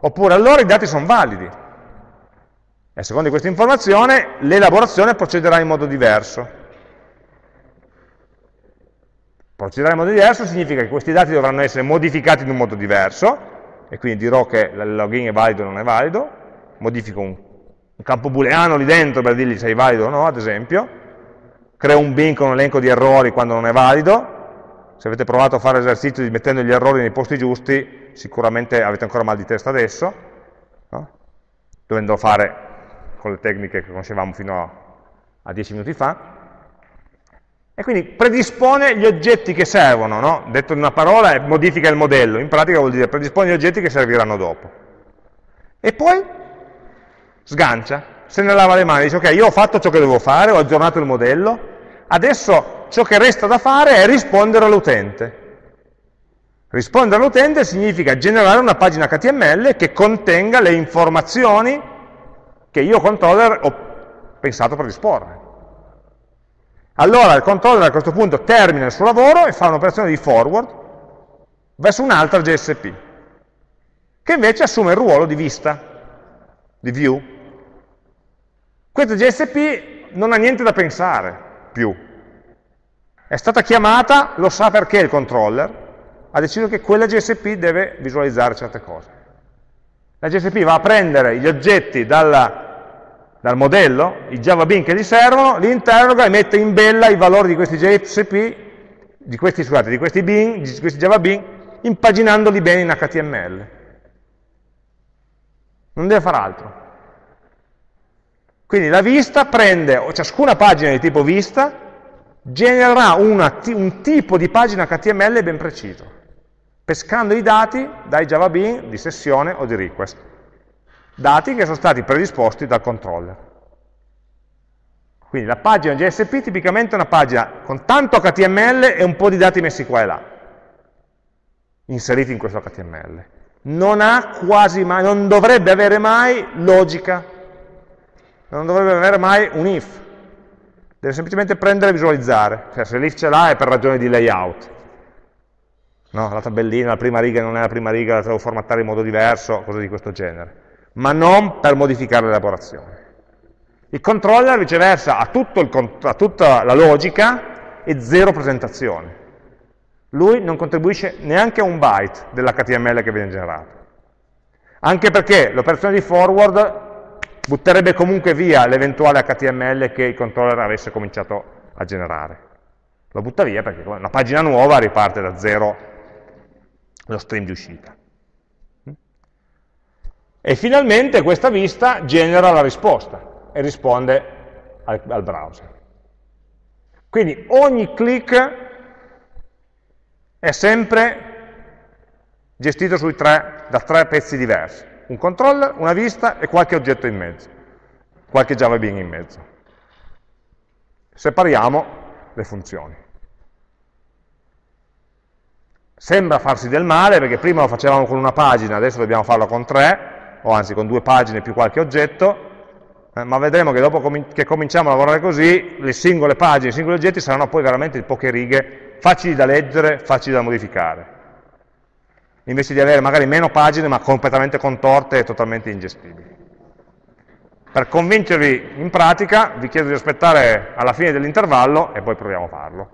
oppure allora i dati sono validi. E a seconda di questa informazione l'elaborazione procederà in modo diverso. Procederà in modo diverso significa che questi dati dovranno essere modificati in un modo diverso, e quindi dirò che il login è valido o non è valido, modifico un un campo booleano lì dentro per dirgli se è valido o no, ad esempio, creo un bin con un elenco di errori quando non è valido, se avete provato a fare l'esercizio di mettendo gli errori nei posti giusti, sicuramente avete ancora mal di testa adesso, no? dovendo fare con le tecniche che conoscevamo fino a, a 10 minuti fa, e quindi predispone gli oggetti che servono, no? detto in una parola modifica il modello, in pratica vuol dire predispone gli oggetti che serviranno dopo. E poi sgancia, se ne lava le mani, dice ok, io ho fatto ciò che dovevo fare, ho aggiornato il modello, adesso ciò che resta da fare è rispondere all'utente. Rispondere all'utente significa generare una pagina HTML che contenga le informazioni che io controller ho pensato per disporre. Allora il controller a questo punto termina il suo lavoro e fa un'operazione di forward verso un'altra JSP, che invece assume il ruolo di vista, di view. Questa JSP non ha niente da pensare più. È stata chiamata, lo sa perché il controller, ha deciso che quella GSP deve visualizzare certe cose. La GSP va a prendere gli oggetti dalla, dal modello, i Java Bean che gli servono, li interroga e mette in bella i valori di questi JSP, di questi, scusate, di questi, bean, di questi Java Bean, impaginandoli bene in HTML. Non deve fare altro. Quindi la vista prende, ciascuna pagina di tipo vista, genererà una, un tipo di pagina HTML ben preciso, pescando i dati dai Java Bean di sessione o di request. Dati che sono stati predisposti dal controller. Quindi la pagina JSP tipicamente è una pagina con tanto HTML e un po' di dati messi qua e là, inseriti in questo HTML. Non mai, non dovrebbe avere mai logica non dovrebbe avere mai un if, deve semplicemente prendere e visualizzare, cioè, se l'if ce l'ha è per ragione di layout, no? la tabellina, la prima riga non è la prima riga, la devo formattare in modo diverso, cose di questo genere, ma non per modificare l'elaborazione. Il controller viceversa ha, il, ha tutta la logica e zero presentazione. Lui non contribuisce neanche a un byte dell'HTML che viene generato. Anche perché l'operazione di forward butterebbe comunque via l'eventuale HTML che il controller avesse cominciato a generare. Lo butta via perché una pagina nuova riparte da zero lo stream di uscita. E finalmente questa vista genera la risposta e risponde al, al browser. Quindi ogni click è sempre gestito tre, da tre pezzi diversi un controller, una vista e qualche oggetto in mezzo, qualche Java Bean in mezzo. Separiamo le funzioni. Sembra farsi del male perché prima lo facevamo con una pagina, adesso dobbiamo farlo con tre, o anzi con due pagine più qualche oggetto, eh, ma vedremo che dopo com che cominciamo a lavorare così, le singole pagine, i singoli oggetti saranno poi veramente poche righe, facili da leggere, facili da modificare invece di avere magari meno pagine ma completamente contorte e totalmente ingestibili. Per convincervi in pratica vi chiedo di aspettare alla fine dell'intervallo e poi proviamo a farlo.